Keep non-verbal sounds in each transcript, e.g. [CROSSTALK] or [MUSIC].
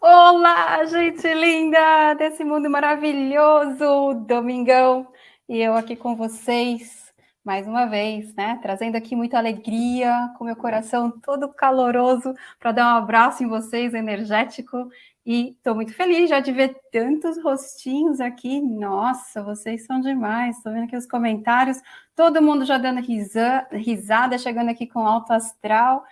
Olá, gente linda desse mundo maravilhoso, domingão, e eu aqui com vocês mais uma vez, né? Trazendo aqui muita alegria, com meu coração todo caloroso para dar um abraço em vocês, energético. E estou muito feliz já de ver tantos rostinhos aqui. Nossa, vocês são demais. Estou vendo aqui os comentários, todo mundo já dando risa, risada, chegando aqui com alto astral.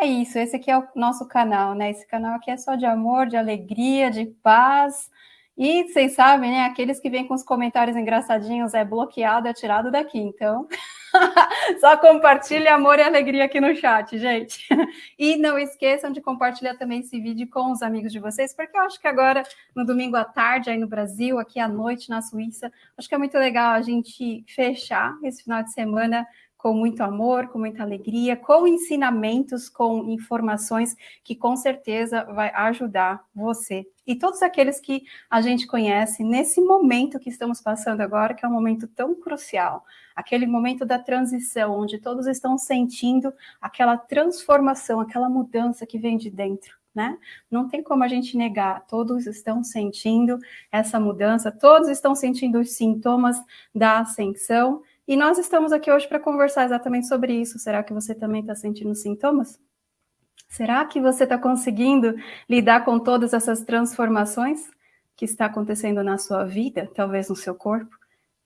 É isso, esse aqui é o nosso canal, né? Esse canal aqui é só de amor, de alegria, de paz. E vocês sabem, né? Aqueles que vêm com os comentários engraçadinhos é bloqueado, é tirado daqui. Então, [LAUGHS] só compartilhe amor e alegria aqui no chat, gente. E não esqueçam de compartilhar também esse vídeo com os amigos de vocês, porque eu acho que agora, no domingo à tarde, aí no Brasil, aqui à noite na Suíça, acho que é muito legal a gente fechar esse final de semana com muito amor, com muita alegria, com ensinamentos, com informações que com certeza vai ajudar você e todos aqueles que a gente conhece nesse momento que estamos passando agora, que é um momento tão crucial, aquele momento da transição, onde todos estão sentindo aquela transformação, aquela mudança que vem de dentro. Né? Não tem como a gente negar, todos estão sentindo essa mudança, todos estão sentindo os sintomas da ascensão, e nós estamos aqui hoje para conversar exatamente sobre isso. Será que você também está sentindo sintomas? Será que você está conseguindo lidar com todas essas transformações que está acontecendo na sua vida, talvez no seu corpo,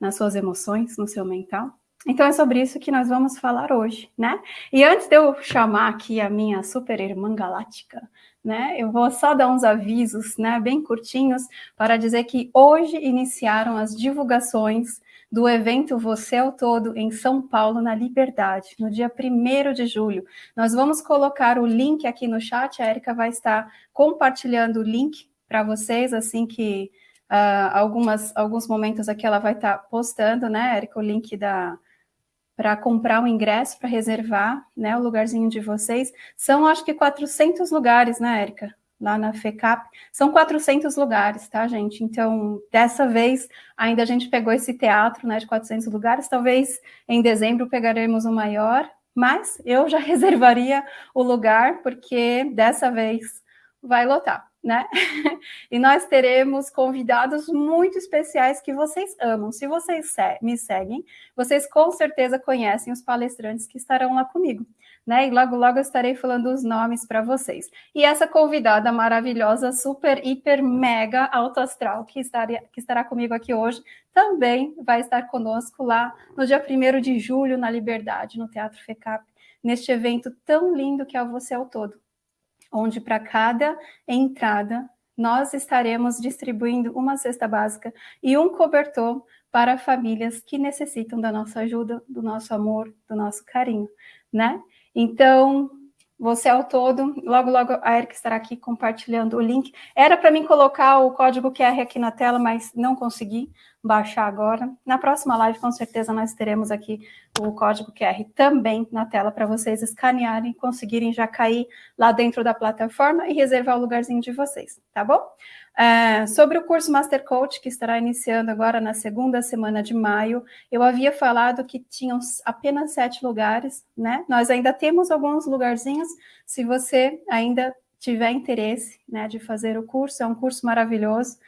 nas suas emoções, no seu mental? Então é sobre isso que nós vamos falar hoje, né? E antes de eu chamar aqui a minha super irmã galáctica, né? Eu vou só dar uns avisos, né, bem curtinhos, para dizer que hoje iniciaram as divulgações do evento Você ao Todo em São Paulo, na Liberdade, no dia 1 de julho. Nós vamos colocar o link aqui no chat, a Erika vai estar compartilhando o link para vocês, assim que uh, algumas, alguns momentos aqui ela vai estar postando, né, Erika, o link da para comprar um ingresso, para reservar né, o lugarzinho de vocês. São, acho que, 400 lugares, né, Érica? Lá na FECAP, são 400 lugares, tá, gente? Então, dessa vez, ainda a gente pegou esse teatro, né, de 400 lugares, talvez em dezembro pegaremos o maior, mas eu já [LAUGHS] reservaria o lugar, porque dessa vez vai lotar né? [LAUGHS] e nós teremos convidados muito especiais que vocês amam. Se vocês me seguem, vocês com certeza conhecem os palestrantes que estarão lá comigo, né? E logo, logo eu estarei falando os nomes para vocês. E essa convidada maravilhosa, super, hiper, mega alto astral, que, estaria, que estará comigo aqui hoje, também vai estar conosco lá no dia 1 de julho, na Liberdade, no Teatro FECAP, neste evento tão lindo que é o Você ao Todo onde para cada entrada nós estaremos distribuindo uma cesta básica e um cobertor para famílias que necessitam da nossa ajuda, do nosso amor, do nosso carinho, né? Então, você ao todo, logo, logo a Erika estará aqui compartilhando o link. Era para mim colocar o código QR aqui na tela, mas não consegui baixar agora. Na próxima live, com certeza, nós teremos aqui o código QR também na tela para vocês escanearem, conseguirem já cair lá dentro da plataforma e reservar o lugarzinho de vocês, tá bom? É, sobre o curso Master Coach, que estará iniciando agora na segunda semana de maio, eu havia falado que tinham apenas sete lugares, né? Nós ainda temos alguns lugarzinhos, se você ainda tiver interesse né, de fazer o curso, é um curso maravilhoso,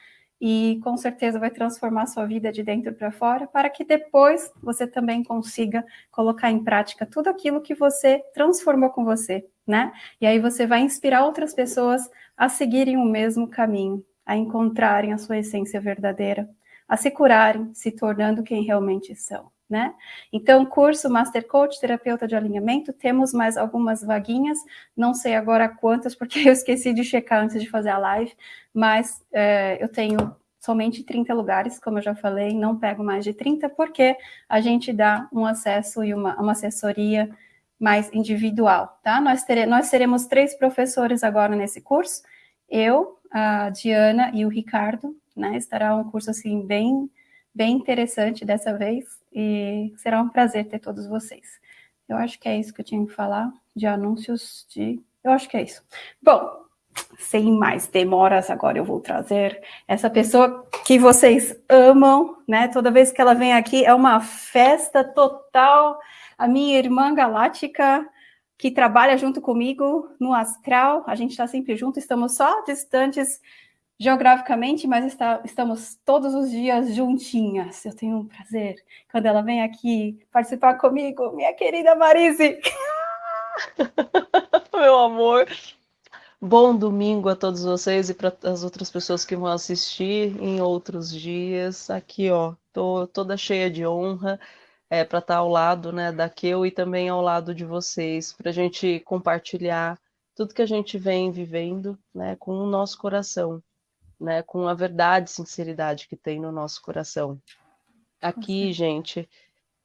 e com certeza vai transformar sua vida de dentro para fora, para que depois você também consiga colocar em prática tudo aquilo que você transformou com você, né? E aí você vai inspirar outras pessoas a seguirem o mesmo caminho, a encontrarem a sua essência verdadeira, a se curarem, se tornando quem realmente são né? Então, curso Master Coach, terapeuta de alinhamento, temos mais algumas vaguinhas, não sei agora quantas, porque [LAUGHS] eu esqueci de checar antes de fazer a live, mas é, eu tenho somente 30 lugares, como eu já falei, não pego mais de 30, porque a gente dá um acesso e uma, uma assessoria mais individual, tá? Nós, tere, nós teremos três professores agora nesse curso, eu, a Diana e o Ricardo, né? Estará um curso, assim, bem, bem interessante dessa vez, e será um prazer ter todos vocês. Eu acho que é isso que eu tinha que falar de anúncios de... Eu acho que é isso. Bom, sem mais demoras, agora eu vou trazer essa pessoa que vocês amam, né? Toda vez que ela vem aqui é uma festa total. A minha irmã galáctica, que trabalha junto comigo no astral. A gente está sempre junto, estamos só distantes geograficamente, mas está, estamos todos os dias juntinhas. Eu tenho um prazer quando ela vem aqui participar comigo, minha querida Marise. [LAUGHS] Meu amor. Bom domingo a todos vocês e para as outras pessoas que vão assistir em outros dias. Aqui, ó, tô toda cheia de honra é, para estar tá ao lado, né, da Keu e também ao lado de vocês, para a gente compartilhar tudo que a gente vem vivendo, né, com o nosso coração né, com a verdade e sinceridade que tem no nosso coração. Aqui, gente,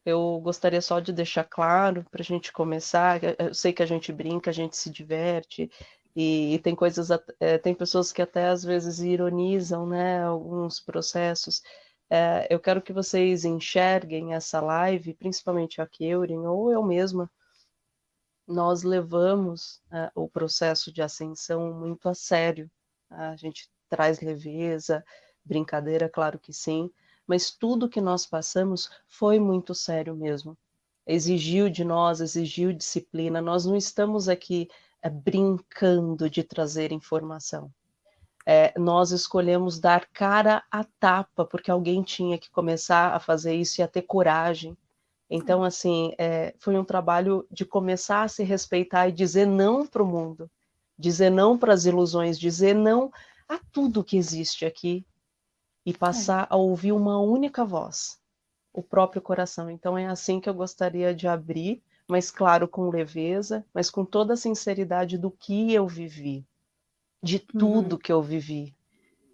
eu gostaria só de deixar claro para a gente começar. Eu sei que a gente brinca, a gente se diverte e, e tem coisas, é, tem pessoas que até às vezes ironizam, né, alguns processos. É, eu quero que vocês enxerguem essa live, principalmente a Keurin ou eu mesma. Nós levamos é, o processo de ascensão muito a sério. A gente traz leveza, brincadeira, claro que sim, mas tudo que nós passamos foi muito sério mesmo. Exigiu de nós, exigiu disciplina. Nós não estamos aqui é, brincando de trazer informação. É, nós escolhemos dar cara a tapa, porque alguém tinha que começar a fazer isso e a ter coragem. Então, assim, é, foi um trabalho de começar a se respeitar e dizer não para o mundo, dizer não para as ilusões, dizer não a tudo que existe aqui e passar é. a ouvir uma única voz, o próprio coração. Então é assim que eu gostaria de abrir, mas claro, com leveza, mas com toda a sinceridade do que eu vivi, de tudo uhum. que eu vivi,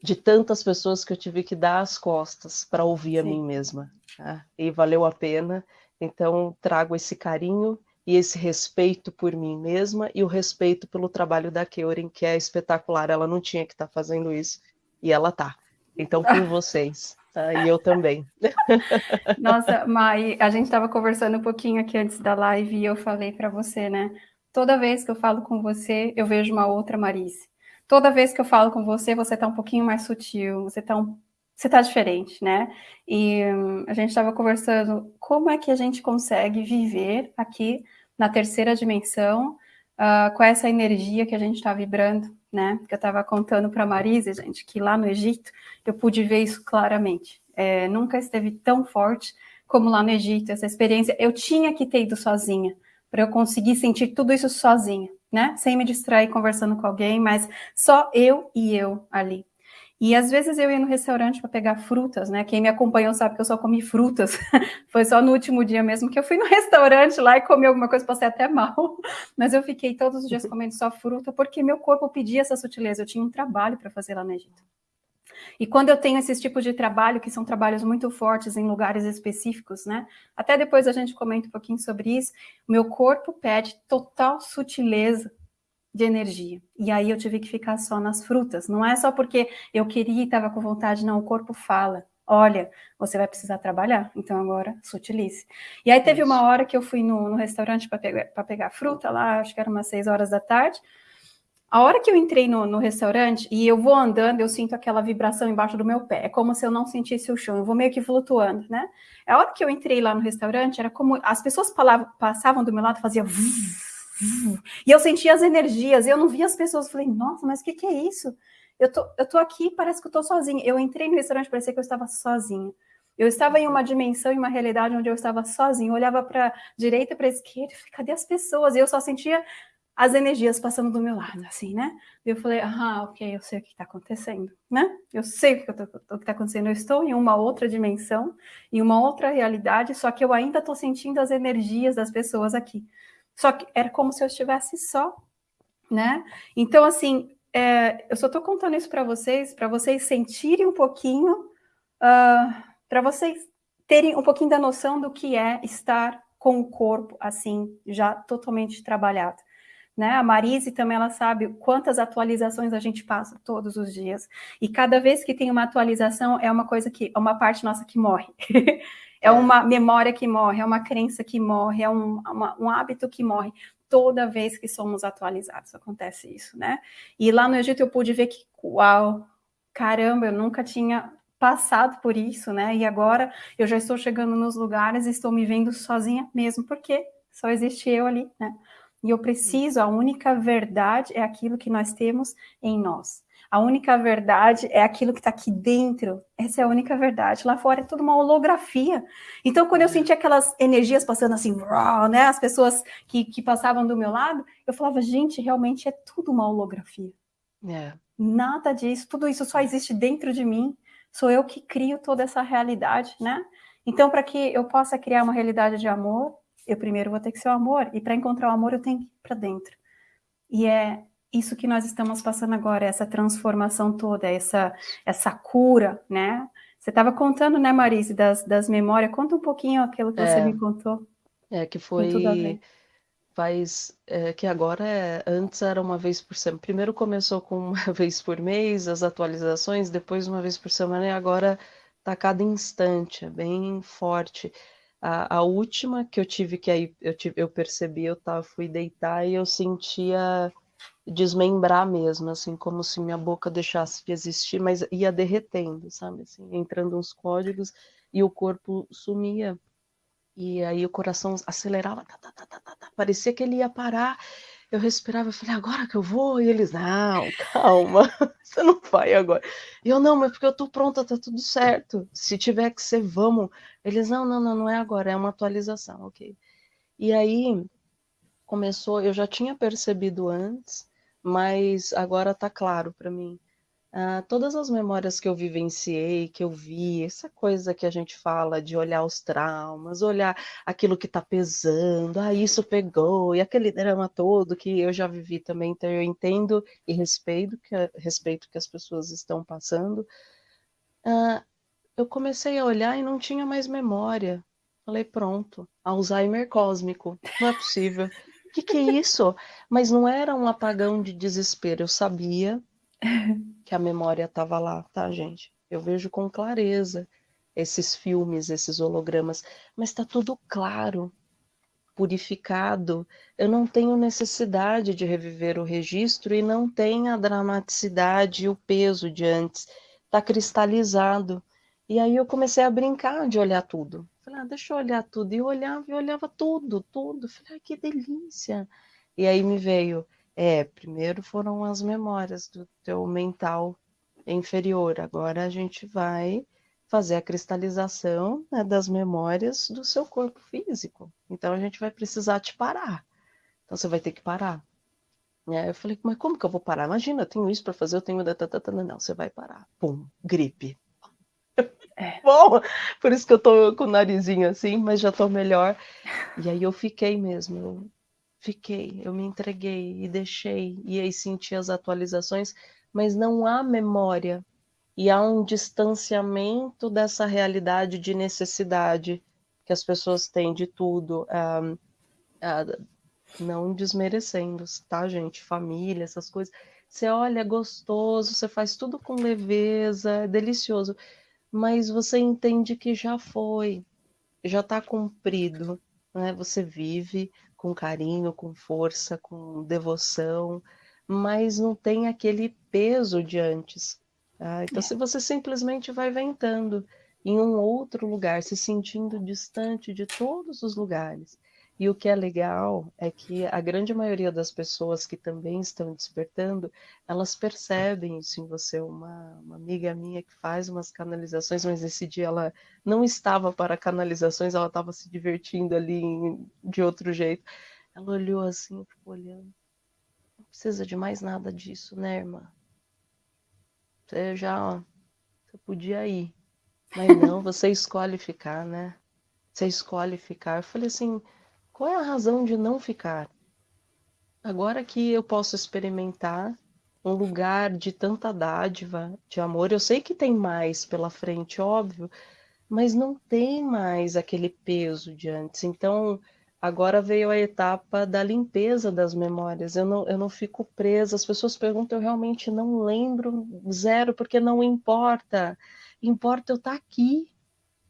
de tantas pessoas que eu tive que dar as costas para ouvir Sim. a mim mesma. Tá? E valeu a pena. Então trago esse carinho e esse respeito por mim mesma e o respeito pelo trabalho da Keurin, que é espetacular. Ela não tinha que estar tá fazendo isso e ela tá. Então, com [LAUGHS] vocês. Tá? E eu também. [LAUGHS] Nossa, Mai, a gente estava conversando um pouquinho aqui antes da live e eu falei para você, né? Toda vez que eu falo com você, eu vejo uma outra Marise. Toda vez que eu falo com você, você está um pouquinho mais sutil, você está um você está diferente, né? E hum, a gente estava conversando como é que a gente consegue viver aqui na terceira dimensão, uh, com essa energia que a gente está vibrando, né? Que eu estava contando para a Marise, gente, que lá no Egito eu pude ver isso claramente. É, nunca esteve tão forte como lá no Egito, essa experiência. Eu tinha que ter ido sozinha, para eu conseguir sentir tudo isso sozinha, né? Sem me distrair conversando com alguém, mas só eu e eu ali. E às vezes eu ia no restaurante para pegar frutas, né? Quem me acompanhou sabe que eu só comi frutas. [LAUGHS] Foi só no último dia mesmo que eu fui no restaurante lá e comi alguma coisa, passei até mal. [LAUGHS] Mas eu fiquei todos os dias uhum. comendo só fruta porque meu corpo pedia essa sutileza. Eu tinha um trabalho para fazer lá no Egito. E quando eu tenho esses tipos de trabalho, que são trabalhos muito fortes em lugares específicos, né? Até depois a gente comenta um pouquinho sobre isso. Meu corpo pede total sutileza de energia. E aí eu tive que ficar só nas frutas. Não é só porque eu queria e estava com vontade, não. O corpo fala. Olha, você vai precisar trabalhar, então agora sutilize. E aí teve uma hora que eu fui no, no restaurante para pegar, pegar fruta lá, acho que era umas seis horas da tarde. A hora que eu entrei no, no, restaurante e eu vou andando, eu sinto aquela vibração embaixo do meu pé. É como se eu não sentisse o chão, eu vou meio que flutuando, né? A hora que eu entrei lá no restaurante, era como as pessoas passavam do meu lado, fazia e eu sentia as energias, eu não via as pessoas, falei, nossa, mas o que, que é isso? Eu tô, eu tô aqui, parece que eu tô sozinha. Eu entrei no restaurante, parecia que eu estava sozinha. Eu estava em uma dimensão, em uma realidade onde eu estava sozinha. Eu olhava para direita, para esquerda, falei, cadê as pessoas? E eu só sentia as energias passando do meu lado, assim, né? E eu falei, ah, ok, eu sei o que está acontecendo, né? Eu sei o que está acontecendo. Eu estou em uma outra dimensão, em uma outra realidade, só que eu ainda estou sentindo as energias das pessoas aqui. Só que era como se eu estivesse só, né? Então, assim, é, eu só estou contando isso para vocês, para vocês sentirem um pouquinho, uh, ah, para vocês terem um pouquinho da noção do que é estar com o corpo assim, já totalmente trabalhado. Né? A Marise também ela sabe quantas atualizações a gente passa todos os dias. E cada vez que tem uma atualização, é uma coisa que, é uma parte nossa que morre. [LAUGHS] É uma memória que morre, é uma crença que morre, é um, uma, um hábito que morre. Toda vez que somos atualizados, acontece isso, né? E lá no Egito eu pude ver que, uau, caramba, eu nunca tinha passado por isso, né? E agora eu já estou chegando nos lugares e estou me vendo sozinha mesmo, porque só existe eu ali, né? E eu preciso, a única verdade é aquilo que nós temos em nós. A única verdade é aquilo que está aqui dentro. Essa é a única verdade. Lá fora é tudo uma holografia. Então, quando eu uhum. senti aquelas energias passando assim, né, as pessoas que, que passavam do meu lado, eu falava, gente, realmente é tudo uma holografia. É. Nada disso, tudo isso só existe dentro de mim. Sou eu que crio toda essa realidade, né? Então, para que eu possa criar uma realidade de amor, eu primeiro vou ter que ser o amor. E para encontrar o amor, eu tenho que ir para dentro. E é isso que nós estamos passando agora, essa transformação toda, essa, essa cura, né? Você estava contando, né, Marise, das, das memórias. Conta um pouquinho aquilo que é, você me contou. É, que foi. Faz. É, que agora é. Antes era uma vez por semana. Primeiro começou com uma [LAUGHS] vez por mês, as atualizações, depois uma vez por semana, e agora tá cada instante, é bem forte. A, a última que eu tive, que aí eu, tive, eu percebi, eu tava, fui deitar e eu sentia desmembrar mesmo, assim, como se minha boca deixasse de existir, mas ia derretendo, sabe, assim, entrando uns códigos e o corpo sumia. E aí o coração acelerava, tá, tá, tá, tá, parecia que ele ia parar. Eu respirava, eu falei, agora que eu vou? E eles, não, [LAUGHS] calma, você não vai agora. E eu, não, mas porque eu tô pronta, tá tudo certo. Se tiver que ser, vamos. Eles, não, não, não, não é agora, é uma atualização, ok. E aí começou, eu já tinha percebido antes, mas agora está claro para mim. Ah, todas as memórias que eu vivenciei, que eu vi, essa coisa que a gente fala de olhar os traumas, olhar aquilo que está pesando, ah, isso pegou, e aquele drama todo que eu já vivi também, então eu entendo e respeito que, respeito que as pessoas estão passando. Ah, eu comecei a olhar e não tinha mais memória. Falei, pronto, Alzheimer cósmico, não é possível. O que, que é isso? Mas não era um apagão de desespero. Eu sabia [LAUGHS] que a memória estava lá, tá, gente? Eu vejo com clareza esses filmes, esses hologramas, mas está tudo claro, purificado. Eu não tenho necessidade de reviver o registro e não tem a dramaticidade e o peso de antes. Está cristalizado. E aí eu comecei a brincar de olhar tudo. Falei, ah, deixa eu olhar tudo. E eu olhava e olhava tudo, tudo. Falei, ah, que delícia. E aí me veio, é, primeiro foram as memórias do teu mental inferior. Agora a gente vai fazer a cristalização né, das memórias do seu corpo físico. Então a gente vai precisar te parar. Então você vai ter que parar. Aí eu falei, mas como que eu vou parar? Imagina, eu tenho isso para fazer, eu tenho. Não, você vai parar. Pum, gripe. É. [LAUGHS] Bom, por isso que eu tô com o narizinho assim, mas já tô melhor. E aí eu fiquei mesmo, eu fiquei, eu me entreguei e deixei, e aí senti as atualizações, mas não há memória. E há um distanciamento dessa realidade de necessidade que as pessoas têm de tudo. Um, uh, não desmerecendo, tá, gente? Família, essas coisas. Você olha, é gostoso, você faz tudo com leveza, é delicioso mas você entende que já foi, já está cumprido, né? Você vive com carinho, com força, com devoção, mas não tem aquele peso de antes. Tá? Então, é. se você simplesmente vai ventando em um outro lugar, se sentindo distante de todos os lugares, e o que é legal é que a grande maioria das pessoas que também estão despertando, elas percebem isso em você. Uma, uma amiga minha que faz umas canalizações, mas esse dia ela não estava para canalizações, ela estava se divertindo ali de outro jeito. Ela olhou assim, ficou olhando. Não precisa de mais nada disso, né, irmã? Você já, ó, você podia ir. Mas não, você escolhe ficar, né? Você escolhe ficar. Eu falei assim, qual é a razão de não ficar? Agora que eu posso experimentar um lugar de tanta dádiva, de amor, eu sei que tem mais pela frente, óbvio, mas não tem mais aquele peso de antes. Então, agora veio a etapa da limpeza das memórias. Eu não, eu não fico presa. As pessoas perguntam, eu realmente não lembro zero, porque não importa. Importa eu estar aqui,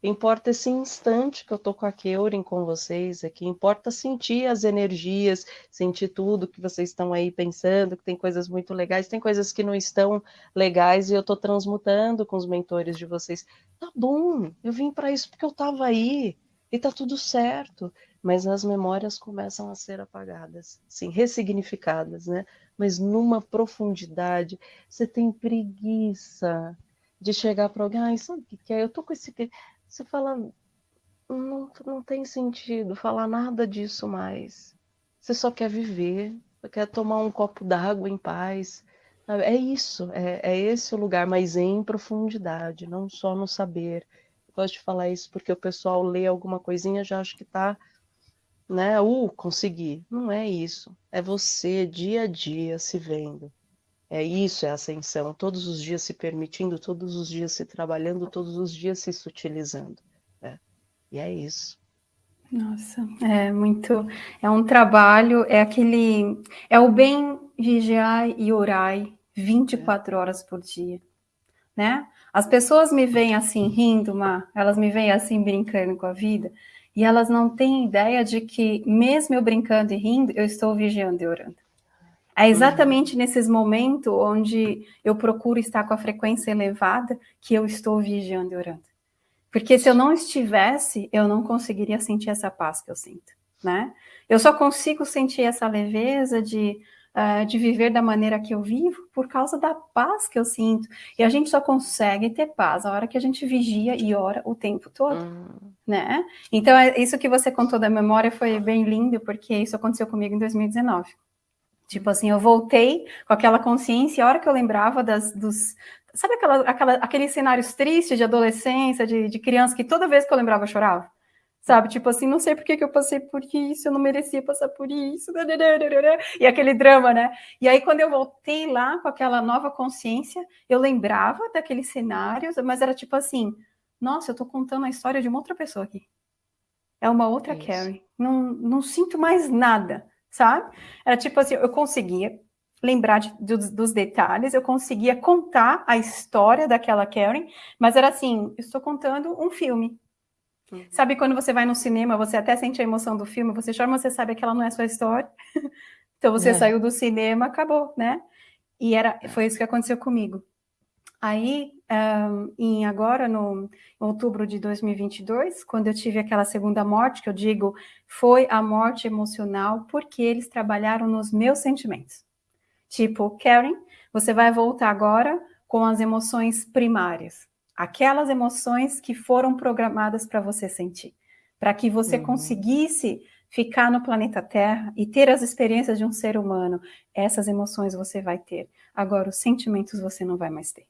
Importa esse instante que eu tô com a Keurin com vocês aqui. Importa sentir as energias, sentir tudo que vocês estão aí pensando, que tem coisas muito legais, tem coisas que não estão legais e eu tô transmutando com os mentores de vocês. Tá bom, eu vim para isso porque eu tava aí e tá tudo certo. mas as memórias começam a ser apagadas, sim, ressignificadas, né? Mas numa profundidade, você tem preguiça de chegar para alguém, ah, sabe o que é? Eu tô com esse. Você fala, não, não tem sentido falar nada disso mais. Você só quer viver, quer tomar um copo d'água em paz. É isso, é, é esse o lugar, mas em profundidade, não só no saber. Eu gosto de falar isso porque o pessoal lê alguma coisinha já acha que está né? Uh, consegui. Não é isso. É você dia a dia se vendo. É isso, é ascensão. Todos os dias se permitindo, todos os dias se trabalhando, todos os dias se sutilizando. Né? E é isso. Nossa, é muito. É um trabalho, é aquele. É o bem vigiar e orar 24 é. horas por dia. Né? As pessoas me veem assim rindo, Mar, elas me veem assim brincando com a vida, e elas não têm ideia de que, mesmo eu brincando e rindo, eu estou vigiando e orando. É exatamente uhum. nesses momentos onde eu procuro estar com a frequência elevada que eu estou vigiando e orando. Porque se eu não estivesse, eu não conseguiria sentir essa paz que eu sinto, né? Eu só consigo sentir essa leveza de, uh, de viver da maneira que eu vivo por causa da paz que eu sinto. E a gente só consegue ter paz a hora que a gente vigia e ora o tempo todo. Uhum né? Então, é, isso que você contou da memória foi bem lindo, porque isso aconteceu comigo em 2019. Tipo assim, eu voltei com aquela consciência, a hora que eu lembrava das, dos... Sabe aquela, aquela, aqueles cenários tristes de adolescência, de, de criança, que toda vez que eu lembrava eu chorava? Sabe, tipo assim, não sei por que, que eu passei por isso, eu não merecia passar por isso, e aquele drama, né? E aí, quando eu voltei lá com aquela nova consciência, eu lembrava daqueles cenários, mas era tipo assim, nossa, eu tô contando a história de uma outra pessoa aqui. É uma outra Isso. Carrie. Não, não sinto mais nada, sabe? Era tipo assim, eu conseguia lembrar de, dos, dos, detalhes, eu conseguia contar a história daquela Karen, mas era assim, eu estou contando um filme. Uhum. Sabe quando você vai no cinema, você até sente a emoção do filme, você chora, mas você sabe que ela não é sua história. [LAUGHS] então você é. saiu do cinema, acabou, né? E era, foi isso que aconteceu comigo. Aí, um, em agora, no outubro de 2022, quando eu tive aquela segunda morte, que eu digo, foi a morte emocional, porque eles trabalharam nos meus sentimentos. Tipo, Karen, você vai voltar agora com as emoções primárias, aquelas emoções que foram programadas para você sentir, para que você uhum. conseguisse ficar no planeta Terra e ter as experiências de um ser humano. Essas emoções você vai ter. Agora, os sentimentos você não vai mais ter.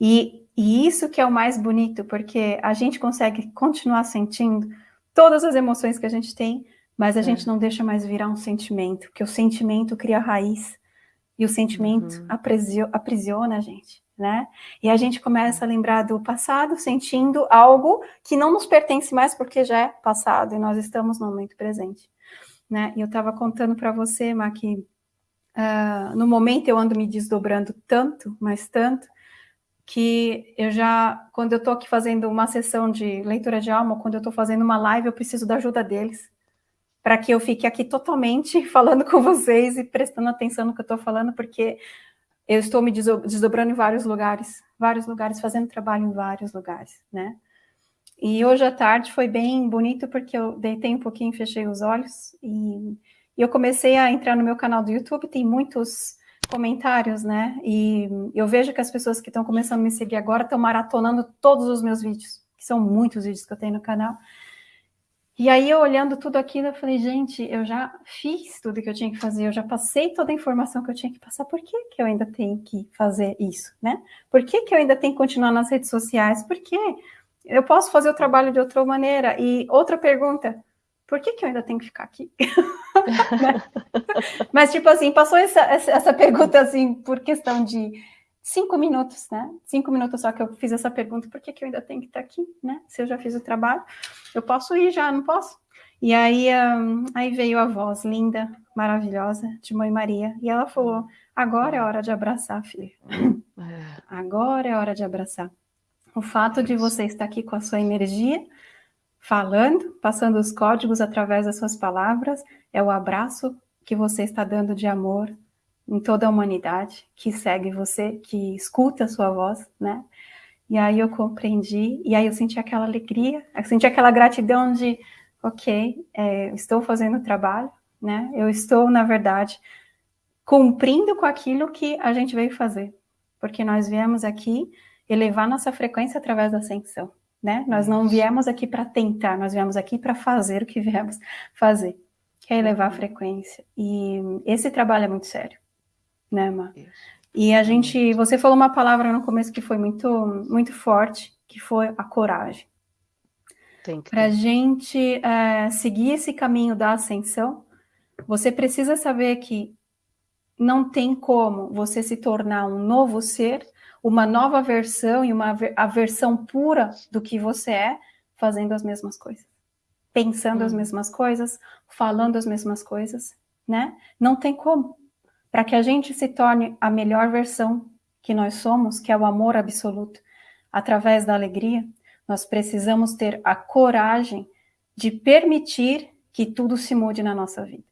E, e isso que é o mais bonito, porque a gente consegue continuar sentindo todas as emoções que a gente tem, mas a é. gente não deixa mais virar um sentimento, porque o sentimento cria raiz, e o sentimento uhum. aprisiona, aprisiona a gente, né? E a gente começa a lembrar do passado, sentindo algo que não nos pertence mais, porque já é passado, e nós estamos no momento presente, né? E eu estava contando para você, Ma, que uh, no momento eu ando me desdobrando tanto, mas tanto, que eu já, quando eu estou aqui fazendo uma sessão de leitura de alma, quando eu estou fazendo uma live, eu preciso da ajuda deles, para que eu fique aqui totalmente [LAUGHS] falando com vocês e prestando atenção no que eu estou falando, porque eu estou me desdobrando em vários lugares, vários lugares, fazendo trabalho em vários lugares, né? E hoje à tarde foi bem bonito, porque eu deitei um pouquinho, fechei os olhos, e, e eu comecei a entrar no meu canal do YouTube, tem muitos comentários, né? E eu vejo que as pessoas que estão começando a me seguir agora estão maratonando todos os meus vídeos, que são muitos vídeos que eu tenho no canal. E aí, eu olhando tudo aquilo, eu falei, gente, eu já fiz tudo que eu tinha que fazer, eu já passei toda a informação que eu tinha que passar, por que, que eu ainda tenho que fazer isso, né? Por que, que eu ainda tenho que continuar nas redes sociais? Por que eu posso fazer o trabalho de outra maneira? E outra pergunta, por que, que eu ainda tenho que ficar aqui? [LAUGHS] Mas, tipo assim, passou essa, essa pergunta, assim, por questão de cinco minutos, né? Cinco minutos só que eu fiz essa pergunta, por que, que eu ainda tenho que estar aqui, né? Se eu já fiz o trabalho, eu posso ir já, não posso? E aí, um, aí veio a voz linda, maravilhosa, de Mãe Maria, e ela falou, agora é hora de abraçar, filho. É. Agora é hora de abraçar. O fato de você estar aqui com a sua energia, falando, passando os códigos através das suas palavras, é o abraço que você está dando de amor em toda a humanidade que segue você, que escuta a sua voz, né? E aí eu compreendi, e aí eu senti aquela alegria, eu senti aquela gratidão de, ok, é, estou fazendo o trabalho, né? Eu estou, na verdade, cumprindo com aquilo que a gente veio fazer, porque nós viemos aqui elevar nossa frequência através da ascensão, né? Nós não viemos aqui para tentar, nós viemos aqui para fazer o que viemos fazer, que é elevar a frequência. E esse trabalho é muito sério, né, Má? E a gente, você falou uma palavra no começo que foi muito, muito forte, que foi a coragem. Para a gente é, seguir esse caminho da ascensão, você precisa saber que não tem como você se tornar um novo ser, uma nova versão e uma a versão pura do que você é, fazendo as mesmas coisas, pensando hum. as mesmas coisas, falando as mesmas coisas, né? Não tem como. Para que a gente se torne a melhor versão que nós somos, que é o amor absoluto, através da alegria, nós precisamos ter a coragem de permitir que tudo se mude na nossa vida.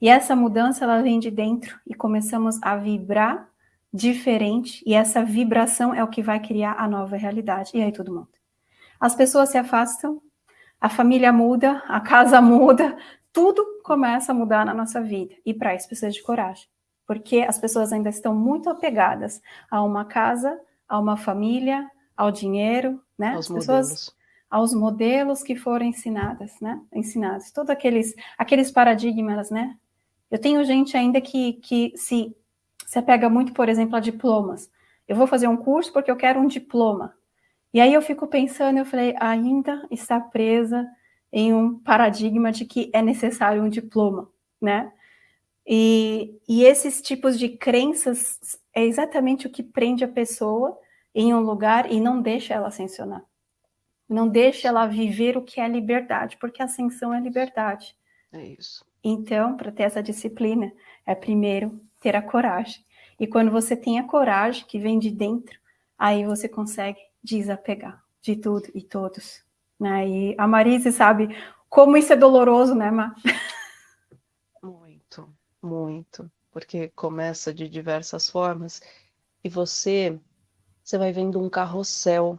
E essa mudança ela vem de dentro e começamos a vibrar diferente e essa vibração é o que vai criar a nova realidade. E aí tudo muda. As pessoas se afastam, a família muda, a casa [LAUGHS] muda, tudo começa a mudar na nossa vida. E para isso precisa de coragem, porque as pessoas ainda estão muito apegadas a uma casa, a uma família, ao dinheiro, né? Aos as pessoas modelos. aos modelos que foram ensinadas, né? Ensinados, todos aqueles aqueles paradigmas, né? Eu tenho gente ainda que que se se apega muito, por exemplo, a diplomas. Eu vou fazer um curso porque eu quero um diploma. E aí eu fico pensando, eu falei, ainda está presa em um paradigma de que é necessário um diploma, né? E, e esses tipos de crenças é exatamente o que prende a pessoa em um lugar e não deixa ela ascensionar. Não deixa ela viver o que é liberdade, porque ascensão é liberdade. É isso. Então, para ter essa disciplina, é primeiro ter a coragem. E quando você tem a coragem que vem de dentro, aí você consegue desapegar de tudo e todos. Né? E a Marise sabe como isso é doloroso, né, Má? Muito, muito. Porque começa de diversas formas e você você vai vendo um carrossel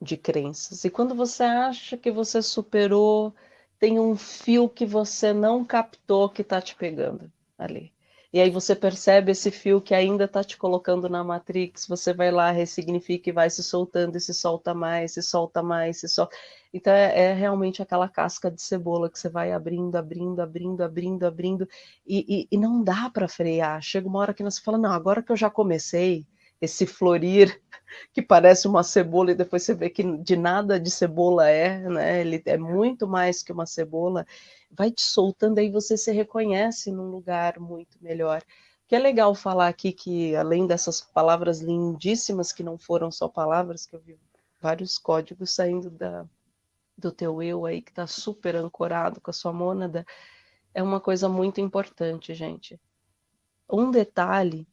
de crenças. E quando você acha que você superou, tem um fio que você não captou que está te pegando ali. E aí você percebe esse fio que ainda está te colocando na Matrix, você vai lá, ressignifica e vai se soltando, e se solta mais, se solta mais, se solta. Então é, é realmente aquela casca de cebola que você vai abrindo, abrindo, abrindo, abrindo, abrindo, e, e, e não dá para frear. Chega uma hora que você fala, não, agora que eu já comecei, esse florir [LAUGHS] que parece uma cebola e depois você vê que de nada de cebola é, né? Ele é muito mais que uma cebola. Vai te soltando aí você se reconhece num lugar muito melhor. Que é legal falar aqui que além dessas palavras lindíssimas que não foram só palavras, que eu vi vários códigos saindo da do teu eu aí que está super ancorado com a sua mônada, é uma coisa muito importante, gente. Um detalhe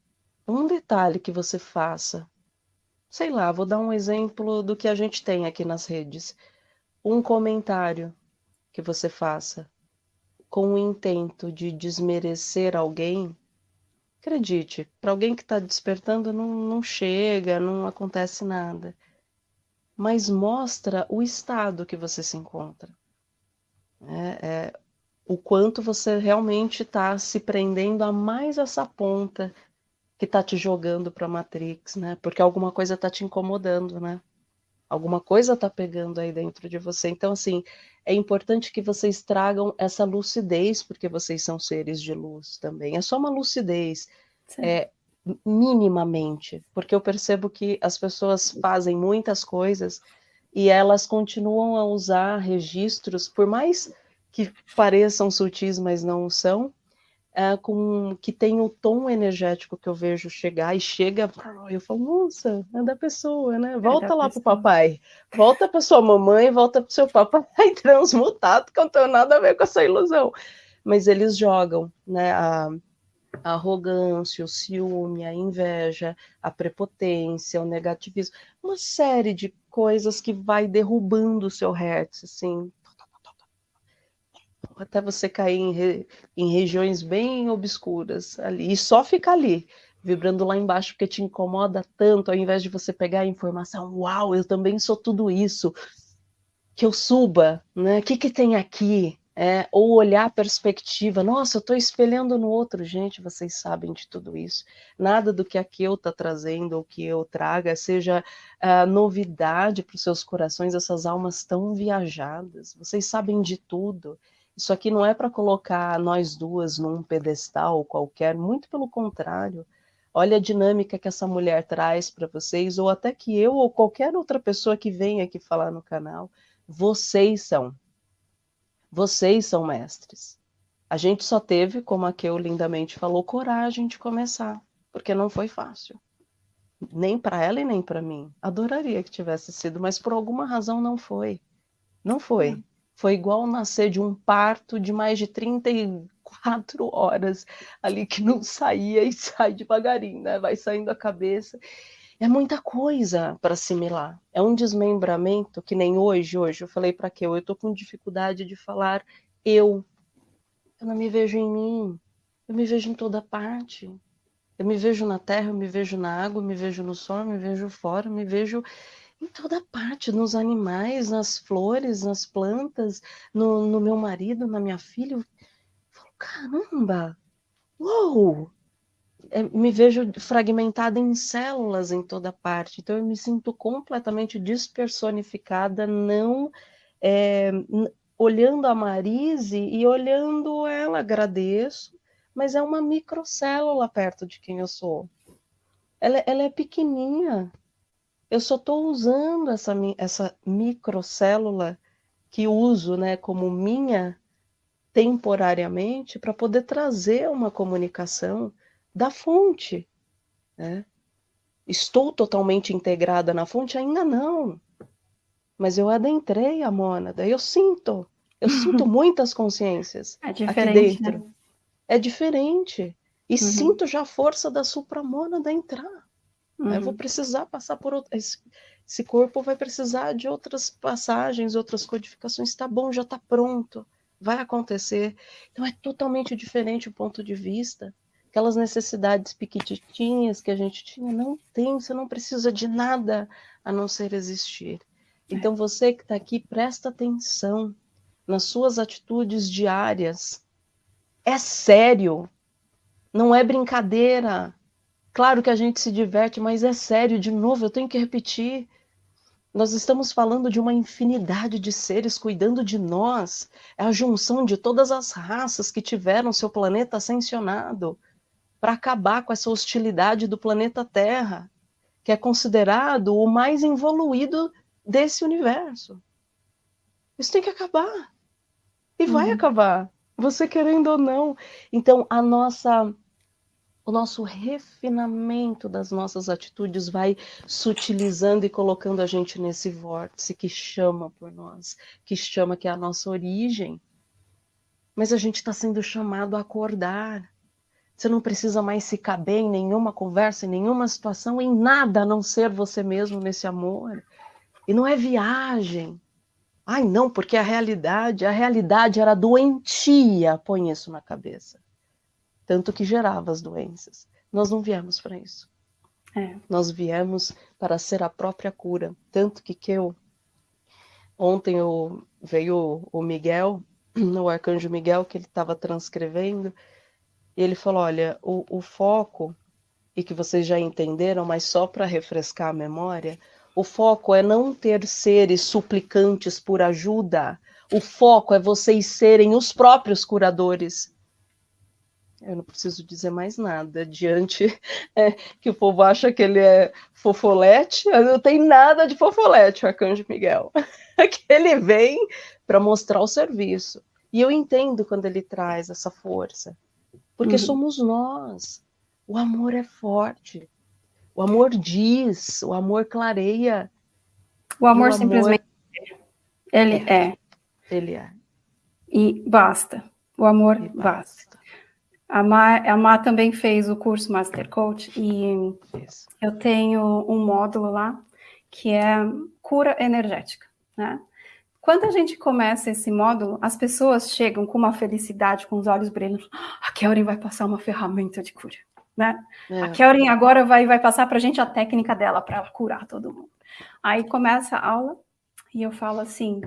um detalhe que você faça, sei lá, vou dar um exemplo do que a gente tem aqui nas redes. Um comentário que você faça com o intento de desmerecer alguém, acredite, para alguém que está despertando não, não chega, não acontece nada. Mas mostra o estado que você se encontra. É, é, o quanto você realmente está se prendendo a mais essa ponta que está te jogando para a Matrix, né? Porque alguma coisa está te incomodando, né? Alguma coisa está pegando aí dentro de você. Então, assim, é importante que vocês tragam essa lucidez, porque vocês são seres de luz também. É só uma lucidez, é, minimamente, porque eu percebo que as pessoas fazem muitas coisas e elas continuam a usar registros, por mais que pareçam sutis, mas não são, é, com, que tem o tom energético que eu vejo chegar e chega, eu falo, nossa, é da pessoa, né? Volta é lá pessoa. pro papai, volta para sua mamãe, volta pro seu papai [LAUGHS] transmutado, que não tem nada a ver com essa ilusão. Mas eles jogam, né? A, a arrogância, o ciúme, a inveja, a prepotência, o negativismo, uma série de coisas que vai derrubando o seu hertz, assim, até você cair em, re, em regiões bem obscuras ali, e só ficar ali, vibrando lá embaixo, porque te incomoda tanto, ao invés de você pegar a informação, uau, eu também sou tudo isso, que eu suba, né? O que, que tem aqui? É, ou olhar a perspectiva, nossa, eu estou espelhando no outro, gente, vocês sabem de tudo isso. Nada do que aqui eu está trazendo ou que eu traga seja uh, novidade para os seus corações, essas almas tão viajadas, vocês sabem de tudo. Isso aqui não é para colocar nós duas num pedestal qualquer, muito pelo contrário. Olha a dinâmica que essa mulher traz para vocês, ou até que eu ou qualquer outra pessoa que venha aqui falar no canal. Vocês são. Vocês são mestres. A gente só teve, como a Keu lindamente falou, coragem de começar, porque não foi fácil. Nem para ela e nem para mim. Adoraria que tivesse sido, mas por alguma razão não foi. Não foi. Foi igual nascer de um parto de mais de 34 horas ali que não saía e [LAUGHS] sai devagarinho, né? Vai saindo a cabeça. É muita coisa para assimilar. É um desmembramento que nem hoje, hoje eu falei para que eu estou com dificuldade de falar eu. Eu não me vejo em mim. Eu me vejo em toda parte. Eu me vejo na terra, eu me vejo na água, eu me vejo no sol, eu me vejo fora, eu me vejo em toda parte, nos animais, nas flores, nas plantas, no, no meu marido, na minha filha. Eu falo, caramba, uou! É, me vejo fragmentada em células em toda parte, então eu me sinto completamente despersonificada, não é, olhando a Marise e olhando ela, agradeço, mas é uma microcélula perto de quem eu sou. Ela, ela é pequenininha, eu só estou usando essa, essa microcélula que uso né, como minha temporariamente para poder trazer uma comunicação da fonte. Né? Estou totalmente integrada na fonte? Ainda não. Mas eu adentrei a mônada, eu sinto, eu sinto [LAUGHS] muitas consciências é aqui dentro. Né? É diferente. E uhum. sinto já a força da supramônada entrar. Uhum. Eu vou precisar passar por outro... esse, esse corpo vai precisar de outras passagens, outras codificações. Tá bom, já está pronto, vai acontecer. Então é totalmente diferente o ponto de vista. Aquelas necessidades piquititinhas que a gente tinha, não tem, você não precisa de nada a não ser existir. É. Então você que está aqui, presta atenção nas suas atitudes diárias. É sério, não é brincadeira. Claro que a gente se diverte, mas é sério, de novo, eu tenho que repetir. Nós estamos falando de uma infinidade de seres cuidando de nós. É a junção de todas as raças que tiveram seu planeta ascensionado para acabar com essa hostilidade do planeta Terra, que é considerado o mais evoluído desse universo. Isso tem que acabar. E vai uhum. acabar, você querendo ou não. Então, a nossa o nosso refinamento das nossas atitudes vai sutilizando e colocando a gente nesse vórtice que chama por nós, que chama que é a nossa origem. Mas a gente está sendo chamado a acordar. Você não precisa mais se caber em nenhuma conversa, em nenhuma situação, em nada a não ser você mesmo nesse amor. E não é viagem. Ai, não, porque a realidade, a realidade era doentia, põe isso na cabeça tanto que gerava as doenças. Nós não viemos para isso. É. Nós viemos para ser a própria cura. Tanto que, que eu, ontem eu, veio o Miguel, [CLEARS THROAT] o arcanjo Miguel, que ele estava transcrevendo, e ele falou: olha, o, o foco, e que vocês já entenderam, mas só para refrescar a memória, o foco é não ter seres suplicantes por ajuda. O foco é vocês serem os próprios curadores eu não preciso dizer mais nada. Diante [LAUGHS] é, que o povo acha que ele é fofolete, não tem nada de fofolete, o Arcanjo Miguel. [LAUGHS] que ele vem para mostrar o serviço. E eu entendo quando ele traz essa força, porque uhum. somos nós. O amor é forte. O amor diz, o amor clareia. O amor, o simplesmente amor... ele é. é. Ele é. E basta. O amor basta. basta. A Má, a Má também fez o curso Master Coach e Isso. eu tenho um módulo lá que é cura energética, né? Quando a gente começa esse módulo, as pessoas chegam com uma felicidade, com os olhos brilhando. Ah, a Kelrin vai passar uma ferramenta de cura, né? É. A Kelrin agora vai, vai passar para a gente a técnica dela para curar todo mundo. Aí começa a aula e eu falo assim,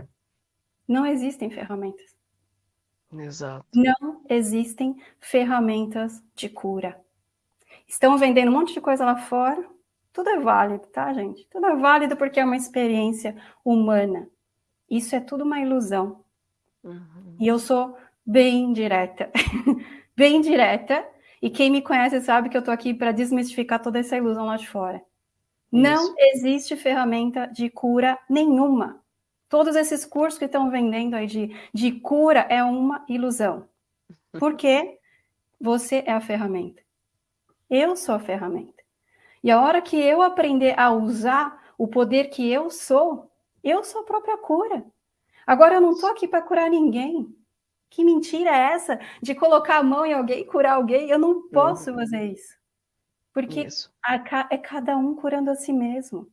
Não existem ferramentas. Exato. Não existem ferramentas de cura. Estão vendendo um monte de coisa lá fora. Tudo é válido, tá, gente? Tudo é válido porque é uma experiência humana. Isso é tudo uma ilusão. Uhum. E eu sou bem direta. [LAUGHS] bem direta. E quem me conhece sabe que eu tô aqui para desmistificar toda essa ilusão lá de fora. Isso. Não existe ferramenta de cura nenhuma. Todos esses cursos que estão vendendo aí de, de cura é uma ilusão. [LAUGHS] Porque você é a ferramenta. Eu sou a ferramenta. E a hora que eu aprender a usar o poder que eu sou, eu sou a própria cura. Agora eu não estou aqui para curar ninguém. Que mentira é essa de colocar a mão em alguém e curar alguém? Eu não posso uhum. fazer isso. Porque isso. é cada um curando a si mesmo.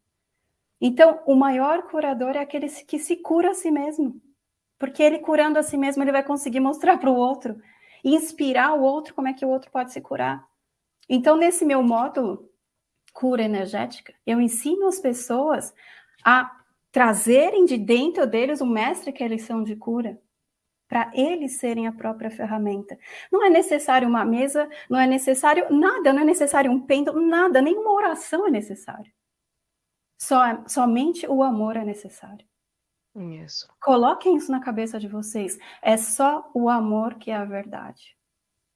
Então, o maior curador é aquele que se cura a si mesmo. Porque ele curando a si mesmo, ele vai conseguir mostrar para o outro, inspirar o outro como é que o outro pode se curar. Então, nesse meu módulo, cura energética, eu ensino as pessoas a trazerem de dentro deles o mestre que eles são de cura, para eles serem a própria ferramenta. Não é necessário uma mesa, não é necessário nada, não é necessário um pêndulo, nada, nenhuma oração é necessário. Só, somente o amor é necessário. Isso. Coloquem isso na cabeça de vocês. É só o amor que é a verdade.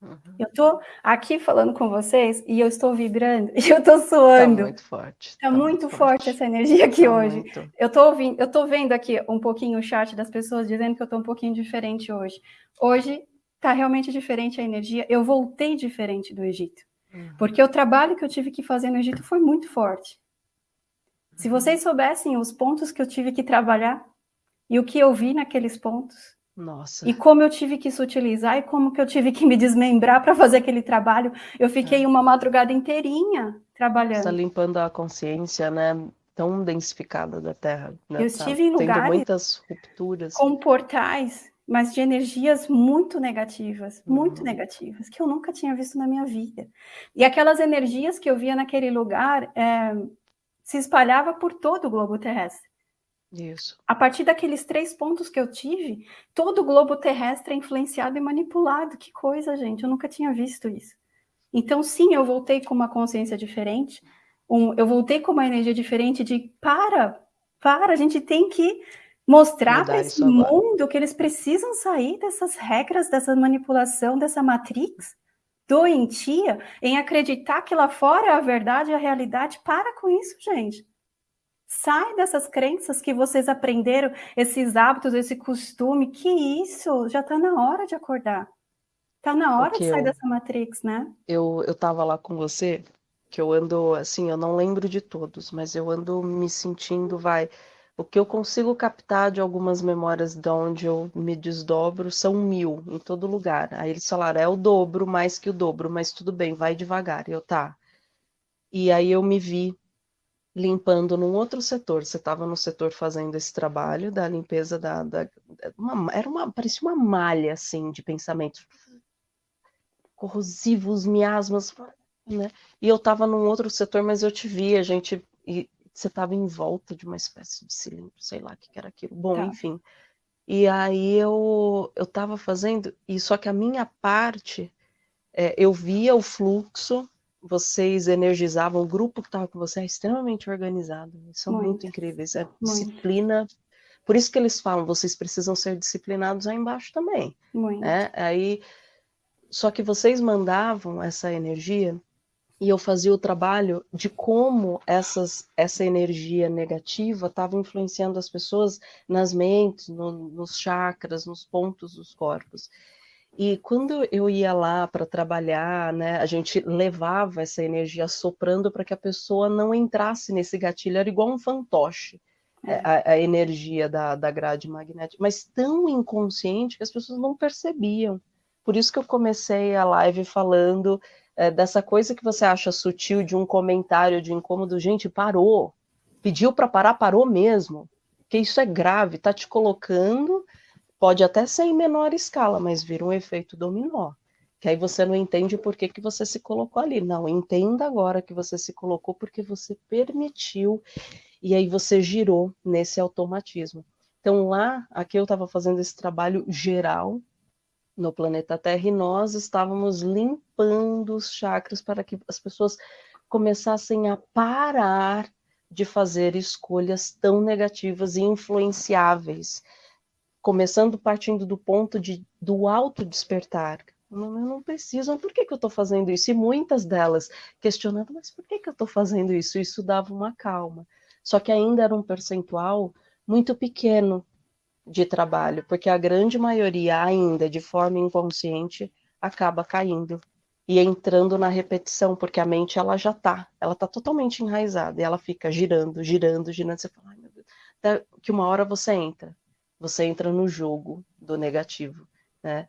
Uhum. Eu estou aqui falando com vocês e eu estou vibrando [LAUGHS] e eu estou suando. Está muito forte. Está tá muito, muito forte. forte. essa energia aqui tá hoje. Muito. Eu estou ouvindo, eu estou vendo aqui um pouquinho o chat das pessoas dizendo que eu estou um pouquinho diferente hoje. Hoje está realmente diferente a energia. Eu voltei diferente do Egito. Uhum. Porque o trabalho que eu tive que fazer no Egito foi muito forte. Se vocês soubessem os pontos que eu tive que trabalhar e o que eu vi naqueles pontos, nossa. E como eu tive que sutilizar e como que eu tive que me desmembrar para fazer aquele trabalho. Eu fiquei é. uma madrugada inteirinha trabalhando. Está limpando a consciência, né? Tão densificada da Terra. Né? Eu tá estive em lugares tendo muitas rupturas. com portais, mas de energias muito negativas, muito uhum. negativas, que eu nunca tinha visto na minha vida. E aquelas energias que eu via naquele lugar, é, se espalhava por todo o globo terrestre. Isso. A partir daqueles três pontos que eu tive, todo o globo terrestre é influenciado e manipulado. Que coisa, gente, eu nunca tinha visto isso. Então, sim, eu voltei com uma consciência diferente, um, eu voltei com uma energia diferente de para, para, a gente tem que mostrar para esse mundo que eles precisam sair dessas regras, dessa manipulação, dessa matrix doentia em acreditar que lá fora é a verdade e a realidade. Para com isso, gente. Sai dessas crenças que vocês aprenderam, esses hábitos, esse costume. Que isso? Já está na hora de acordar. Está na hora de sair eu, dessa matrix, né? Eu, eu tava lá com você, que eu ando, assim, eu não lembro de todos, mas eu ando me sentindo, vai, o que eu consigo captar de algumas memórias de onde eu me desdobro são mil em todo lugar. Aí eles falaram, é o dobro, mais que o dobro, mas tudo bem, vai devagar. E eu, tá. E aí eu me vi limpando num outro setor. Você estava no setor fazendo esse trabalho da limpeza da. da uma, era uma. parecia uma malha, assim, de pensamentos corrosivos, miasmas, né? E eu estava num outro setor, mas eu te vi, a gente. E você estava em volta de uma espécie de cilindro, sei lá o que era aquilo. Bom, tá. enfim. E aí eu eu estava fazendo, e só que a minha parte, é, eu via o fluxo, vocês energizavam, o grupo que estava com você é extremamente organizado, são muito, muito incríveis, é muito. disciplina. Por isso que eles falam, vocês precisam ser disciplinados aí embaixo também. Muito. Né? Aí, só que vocês mandavam essa energia e eu fazia o trabalho de como essas, essa energia negativa estava influenciando as pessoas nas mentes, no, nos chakras, nos pontos dos corpos. E quando eu ia lá para trabalhar, né, a gente levava essa energia soprando para que a pessoa não entrasse nesse gatilho, era igual um fantoche. É. A, a, energia da, da grade magnética, mas tão inconsciente que as pessoas não percebiam. Por isso que eu comecei a live falando é, dessa coisa que você acha sutil de um comentário de incômodo, gente, parou, pediu para parar, parou mesmo, que isso é grave, tá te colocando, pode até ser em menor escala, mas vira um efeito dominó, que aí você não entende por que, que você se colocou ali, não, entenda agora que você se colocou porque você permitiu, e aí você girou nesse automatismo. Então lá, aqui eu estava fazendo esse trabalho geral no planeta Terra e nós estávamos limpando os chakras para que as pessoas começassem a parar de fazer escolhas tão negativas e influenciáveis, começando partindo do ponto de, do auto-despertar. Não, eu não preciso, por que, que eu estou fazendo isso? E muitas delas questionando, mas por que, que eu estou fazendo isso? Isso dava uma calma. Só que ainda era um percentual muito pequeno de trabalho, porque a grande maioria ainda, de forma inconsciente, acaba caindo e entrando na repetição, porque a mente ela já está, ela está totalmente enraizada e ela fica girando, girando, girando. Você fala, ai meu Deus, até que uma hora você entra, você entra no jogo do negativo, né?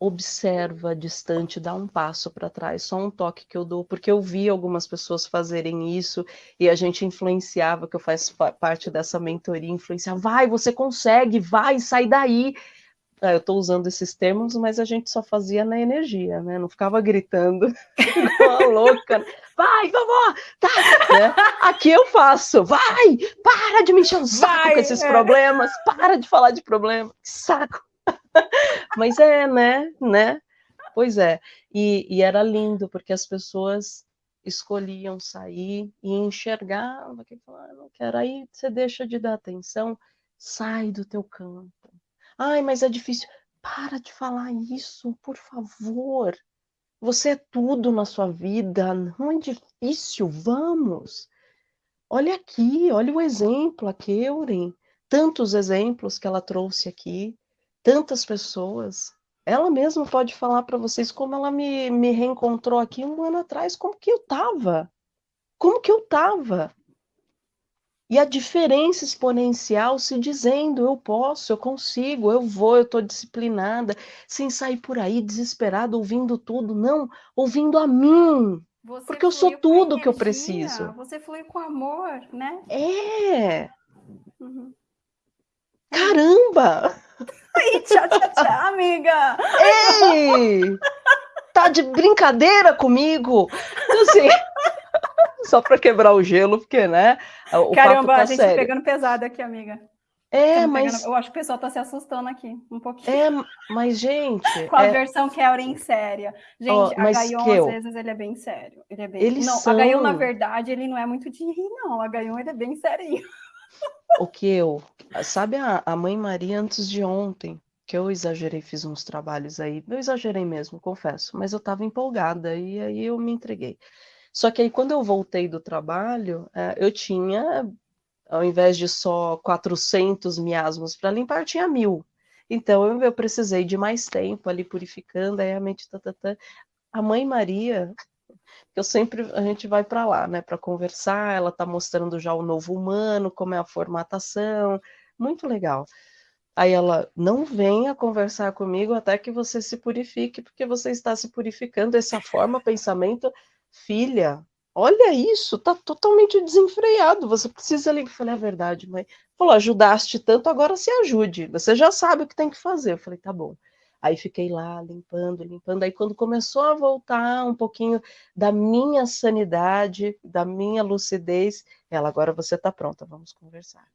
Observa distante, dá um passo para trás, só um toque que eu dou, porque eu vi algumas pessoas fazerem isso e a gente influenciava, que eu faço parte dessa mentoria, influenciar, vai, você consegue, vai, sai daí. É, eu estou usando esses termos, mas a gente só fazia na energia, né? Não ficava gritando [LAUGHS] igual louca. Vai, vovó! Tá! Né? Aqui eu faço. Vai! Para de me encher o saco vai, com esses é. problemas. Para de falar de problema. Que saco! Mas é, né? né? Pois é. E, e era lindo, porque as pessoas escolhiam sair e enxergavam, que falaram, não quero. Aí você deixa de dar atenção, sai do teu campo Ai, mas é difícil. Para de falar isso, por favor. Você é tudo na sua vida, não é difícil, vamos. Olha aqui, olha o exemplo, a Keuren. Tantos exemplos que ela trouxe aqui, tantas pessoas. Ela mesma pode falar para vocês como ela me, me reencontrou aqui um ano atrás, como que eu tava. Como que eu tava? E a diferença exponencial se dizendo: eu posso, eu consigo, eu vou, eu estou disciplinada, sem sair por aí desesperado, ouvindo tudo, não, ouvindo a mim. Você porque eu sou tudo que eu preciso. Você flui com amor, né? É. Uhum. Caramba! Ai, tchau, tchau, tchau, [LAUGHS] amiga! Ei! Tá de brincadeira comigo? Então, assim, [LAUGHS] só para quebrar o gelo, porque, né? O Caramba, tá a gente tá sério. pegando pesado aqui, amiga. É, mas. Pegando... Eu acho que o pessoal tá se assustando aqui, um pouquinho. É, mas, gente. [LAUGHS] Com a é... versão Kellen séria. Gente, oh, a Gaion, que eu... às vezes, ele é bem sério. Ele é bem. Eles não, são... a Gaion, na verdade, ele não é muito de rir, não. A Gaion, ele é bem serinho. O que eu. Sabe a, a mãe Maria antes de ontem? Que eu exagerei, fiz uns trabalhos aí. Eu exagerei mesmo, confesso. Mas eu tava empolgada e aí eu me entreguei. Só que aí, quando eu voltei do trabalho, é, eu tinha, ao invés de só 400 miasmas para limpar, tinha mil. Então, eu, eu, precisei de mais tempo ali purificando, aí a mente... Tá, tá, tá. A mãe Maria, eu sempre, a gente vai para lá, né, para conversar, ela está mostrando já o novo humano, como é a formatação, muito legal. Aí ela, não venha conversar comigo até que você se purifique, porque você está se purificando, essa forma, pensamento filha, olha isso, tá totalmente desenfreado, você precisa ali. Eu falei, é verdade, mãe. Falou, ajudaste tanto, agora se ajude, você já sabe o que tem que fazer. Eu falei, tá bom. Aí fiquei lá limpando, limpando. Aí quando começou a voltar um pouquinho da minha sanidade, da minha lucidez, ela agora você está pronta, vamos conversar.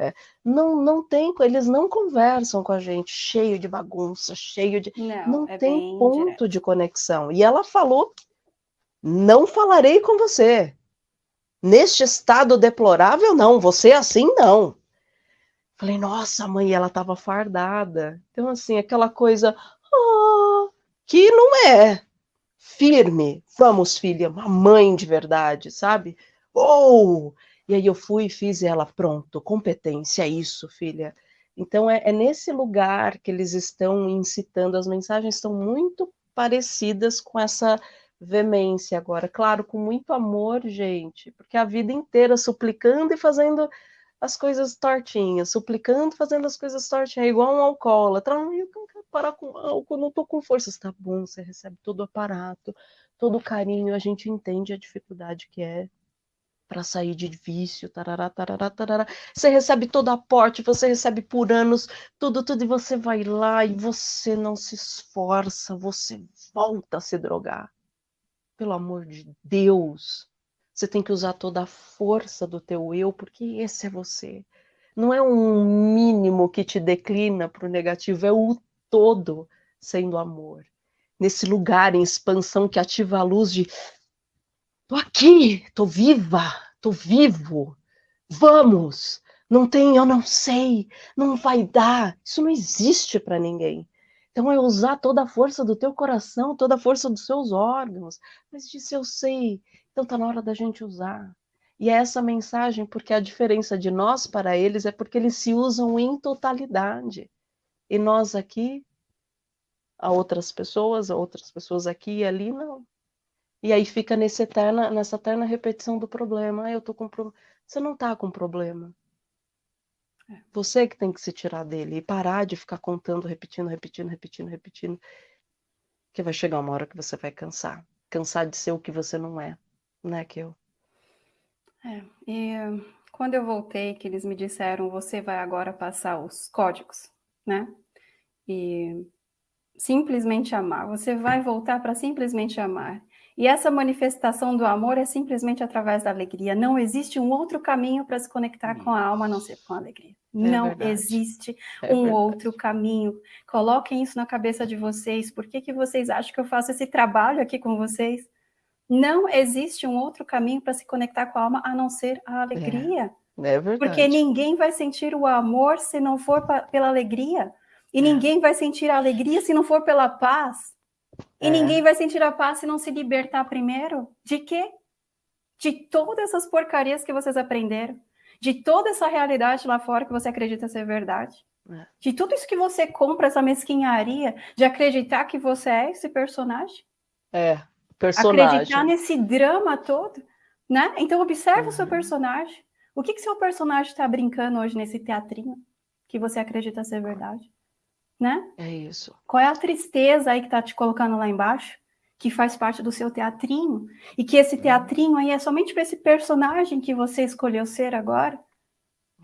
É, não, não tem, eles não conversam com a gente, cheio de bagunça, cheio de. Não, não é tem ponto direto. de conexão. E ela falou não falarei com você. Neste estado deplorável, não. Você assim, não. Falei, nossa, mãe, ela estava fardada. Então, assim, aquela coisa oh, que não é firme. Vamos, filha, uma mãe de verdade, sabe? Oh! E aí eu fui e fiz ela, pronto, competência, é isso, filha. Então é, é nesse lugar que eles estão incitando, as mensagens estão muito parecidas com essa veemência agora, claro, com muito amor, gente, porque a vida inteira suplicando e fazendo as coisas tortinhas, suplicando, fazendo as coisas tortinhas, é igual um alcoólatra, eu não quero parar com álcool, não tô com força, está bom, você recebe todo o aparato, todo o carinho, a gente entende a dificuldade que é para sair de vício, tarará, tarará, tarará. Você recebe todo aporte, você recebe por anos, tudo, tudo, e você vai lá e você não se esforça, você volta a se drogar. Pelo amor de Deus, você tem que usar toda a força do teu eu, porque esse é você. não é um mínimo que te declina para o negativo, é o todo sendo amor. Nesse lugar em expansão que ativa a luz de tô aqui, tô viva, tô vivo, vamos, não tem, eu não sei, não vai dar, isso não existe para ninguém. Então é usar toda a força do teu coração, toda a força dos seus órgãos. Mas disse eu sei, então tá na hora da gente usar. E é essa mensagem, porque a diferença de nós para eles é porque eles se usam em totalidade. E nós aqui, a outras pessoas, a outras pessoas aqui e ali, não. E aí fica nesse eterna, nessa eterna repetição do problema. Ah, eu tô com problema. Você não tá com problema. É. Você que tem que se tirar dele e parar de ficar contando, repetindo, repetindo, repetindo, repetindo. Que vai chegar uma hora que você vai cansar. Cansar de ser o que você não é, né, que eu. É, e quando eu voltei, que eles me disseram, você vai agora passar os códigos, né? E simplesmente amar, você vai voltar para simplesmente amar. E essa manifestação do amor é simplesmente através da alegria. Não existe um outro caminho para se conectar com a alma a não ser com a alegria. É não verdade. existe é um verdade. outro caminho. Coloquem isso na cabeça de vocês. Por que, que vocês acham que eu faço esse trabalho aqui com vocês? Não existe um outro caminho para se conectar com a alma a não ser a alegria. É, é verdade. Porque ninguém vai sentir o amor se não for pela alegria. E é. ninguém vai sentir a alegria se não for pela paz. E é. ninguém vai sentir a paz se não se libertar primeiro. De quê? De todas essas porcarias que vocês aprenderam. De toda essa realidade lá fora que você acredita ser verdade. É. De tudo isso que você compra, essa mesquinharia de acreditar que você é esse personagem. É, personagem. acreditar nesse drama todo, né? Então observe uhum. o seu uhum. personagem. O que que seu personagem está brincando hoje nesse teatrinho que você acredita ser verdade, né? É isso. Qual é a tristeza aí que tá te colocando lá embaixo? Que faz parte do seu teatrinho e que esse uhum. teatrinho aí é somente para esse personagem que você escolheu ser agora.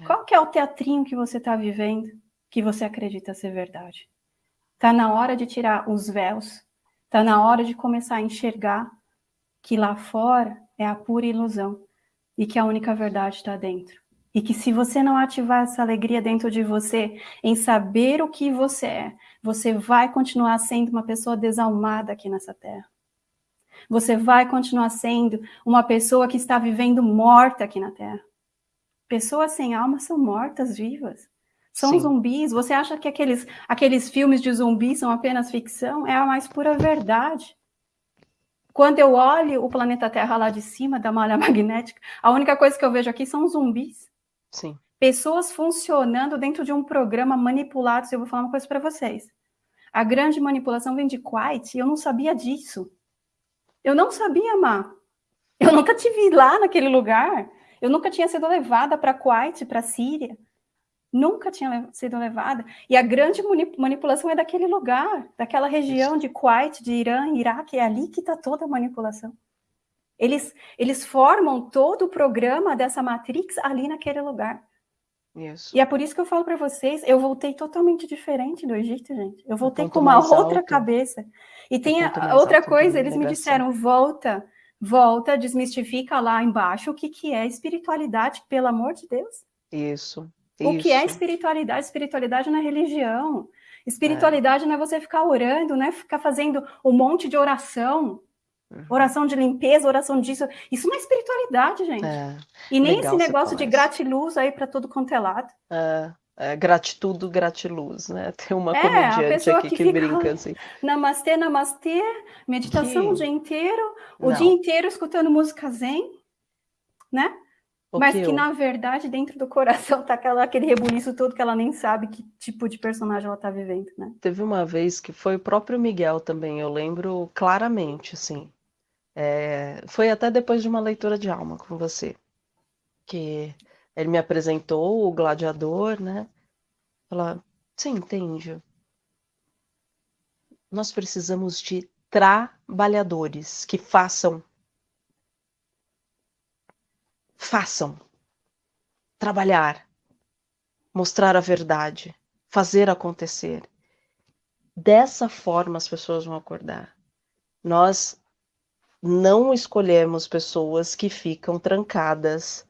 É. Qual que é o teatrinho que você está vivendo que você acredita ser verdade? Tá na hora de tirar os véus Está na hora de começar a enxergar que lá fora é a pura ilusão e que a única verdade está dentro. E que se você não ativar essa alegria dentro de você, em saber o que você é, você vai continuar sendo uma pessoa desalmada aqui nessa terra. Você vai continuar sendo uma pessoa que está vivendo morta aqui na terra. Pessoas sem alma são mortas vivas. São Sim. zumbis. Você acha que aqueles, aqueles filmes de zumbis são apenas ficção? É a mais pura verdade. Quando eu olho o planeta Terra lá de cima da malha [LAUGHS] magnética, a única coisa que eu vejo aqui são zumbis. Sim. Pessoas funcionando dentro de um programa manipulado. Eu vou falar uma coisa para vocês. A grande manipulação vem de Quiet e eu não sabia disso. Eu não sabia, Má. Eu nunca tive lá naquele lugar. Eu nunca tinha sido levada para Quiet, para Síria nunca tinha sido levada. E a grande manipulação é daquele lugar, daquela região de Kuwait, de Irã, Iraque, é ali que está toda a manipulação. Eles, eles formam todo o programa dessa Matrix ali naquele lugar. Isso. E é por isso que eu falo para vocês, eu voltei totalmente diferente do Egito, gente. Eu voltei com uma outra alto. cabeça. E tem a, outra coisa, eles me disseram, volta, volta, desmistifica lá embaixo o que, que é espiritualidade, pelo amor de Deus. Isso. O Isso. que é espiritualidade? Espiritualidade não é religião. Espiritualidade é. não é você ficar orando, não é ficar fazendo um monte de oração. Uhum. Oração de limpeza, oração disso. Isso não é espiritualidade, gente. É. E nem esse negócio de gratiluz aí para todo quanto é lado. É. É, gratitude, gratiluz, né? [LAUGHS] Tem uma é, comediante aqui que, que brinca [LAUGHS] assim. Namastê, namastê, meditação que... o dia inteiro, o Não. dia inteiro escutando música zen, né? Mas que, eu... na verdade, dentro do coração tá aquela, aquele rebuliço todo que ela nem sabe que tipo de personagem ela tá vivendo, né? Teve uma vez que foi o próprio Miguel também, eu lembro claramente, assim. É... Foi até depois de uma leitura de alma com você. Que ele me apresentou o gladiador, né? Ela, você entende? Nós precisamos de trabalhadores que façam Façam. Trabalhar. Mostrar a verdade. Fazer acontecer. Dessa forma as pessoas vão acordar. Nós não escolhemos pessoas que ficam trancadas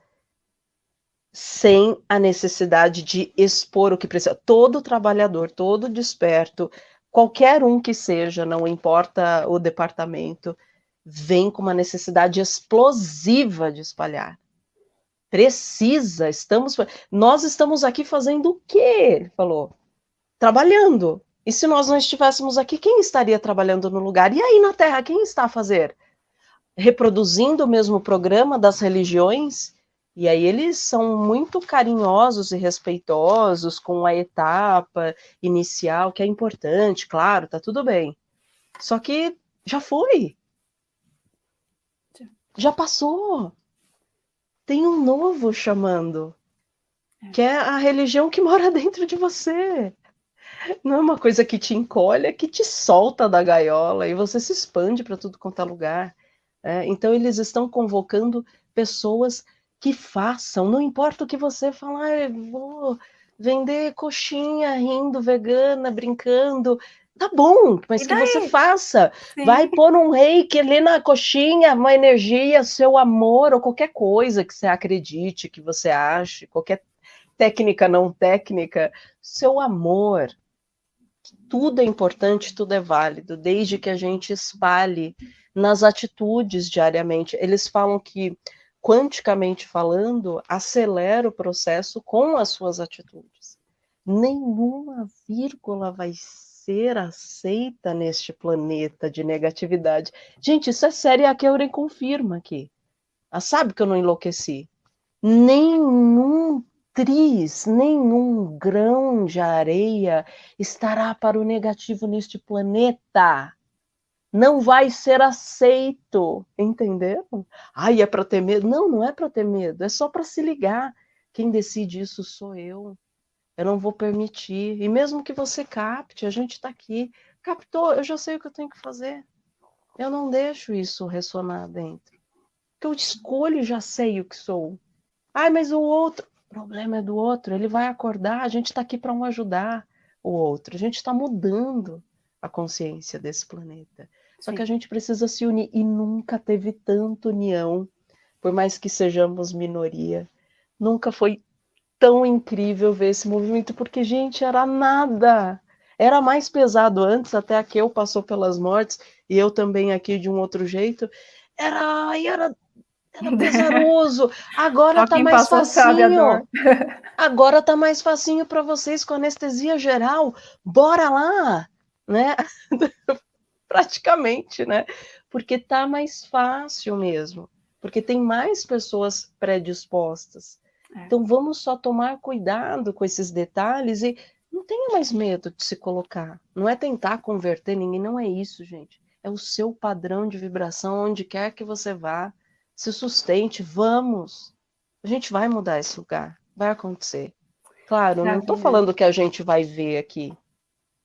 sem a necessidade de expor o que precisa. Todo trabalhador, todo desperto, qualquer um que seja, não importa o departamento, vem com uma necessidade explosiva de espalhar. Precisa, estamos. Nós estamos aqui fazendo o quê? Ele falou. Trabalhando. E se nós não estivéssemos aqui, quem estaria trabalhando no lugar? E aí na Terra, quem está a fazer? Reproduzindo o mesmo programa das religiões? E aí eles são muito carinhosos e respeitosos com a etapa inicial, que é importante, claro, tá tudo bem. Só que já foi. Já passou. Tem um novo chamando. É. Que é a religião que mora [LAUGHS] dentro de você. Não é uma coisa que te encolhe, é que te solta da gaiola e você se expande para tudo quanto é lugar. É, então, eles estão convocando pessoas que façam, não importa o que você falar, vou vender coxinha, rindo, vegana, brincando. Tá bom, mas que você faça. Sim. Vai pôr um reiki ali na coxinha, uma energia, seu amor, ou qualquer coisa que você acredite, que você ache, qualquer técnica não técnica, seu amor. Tudo é importante, tudo é válido, desde que a gente espalhe nas atitudes diariamente. Eles falam que quanticamente falando, acelera o processo com as suas atitudes. Nenhuma vírgula vai ser aceita neste planeta de negatividade. Gente, isso é sério, a Keuren confirma aqui. Ela sabe que eu não enlouqueci. Nenhum tris, nenhum grão de areia estará para o negativo neste planeta não vai ser aceito, entenderam? Ai, é para ter medo? Não, não é para ter medo, é só para se ligar. Quem decide isso sou eu. Eu não vou permitir. E mesmo que você capte, a gente está aqui. Captou, eu já sei o que eu tenho que fazer. Eu não deixo isso ressonar dentro. Porque eu escolho já sei o que sou. Ai, mas o outro. O problema é do outro. Ele vai acordar. A gente está aqui para um ajudar o outro. A gente está mudando a consciência desse planeta. Só Sim. que a gente precisa se unir e nunca teve tanta união, por mais que sejamos minoria. Nunca foi tão incrível ver esse movimento, porque, gente, era nada. Era mais pesado antes, até a eu passou pelas mortes, e eu também aqui de um outro jeito. Era, era, era [LAUGHS] pesaroso. [LAUGHS] Agora tá mais facinho. Agora tá mais facinho para vocês com anestesia geral. Bora lá, né? [LAUGHS] praticamente, né? Porque tá mais fácil mesmo, porque tem mais pessoas predispostas. É. Então vamos só tomar cuidado com esses detalhes e não tenha mais medo de se colocar. Não é tentar converter ninguém, não é isso, gente. É o seu padrão de vibração onde quer que você vá. Se sustente, vamos. A gente vai mudar esse lugar, vai acontecer. Claro, não estou falando que a gente vai ver aqui.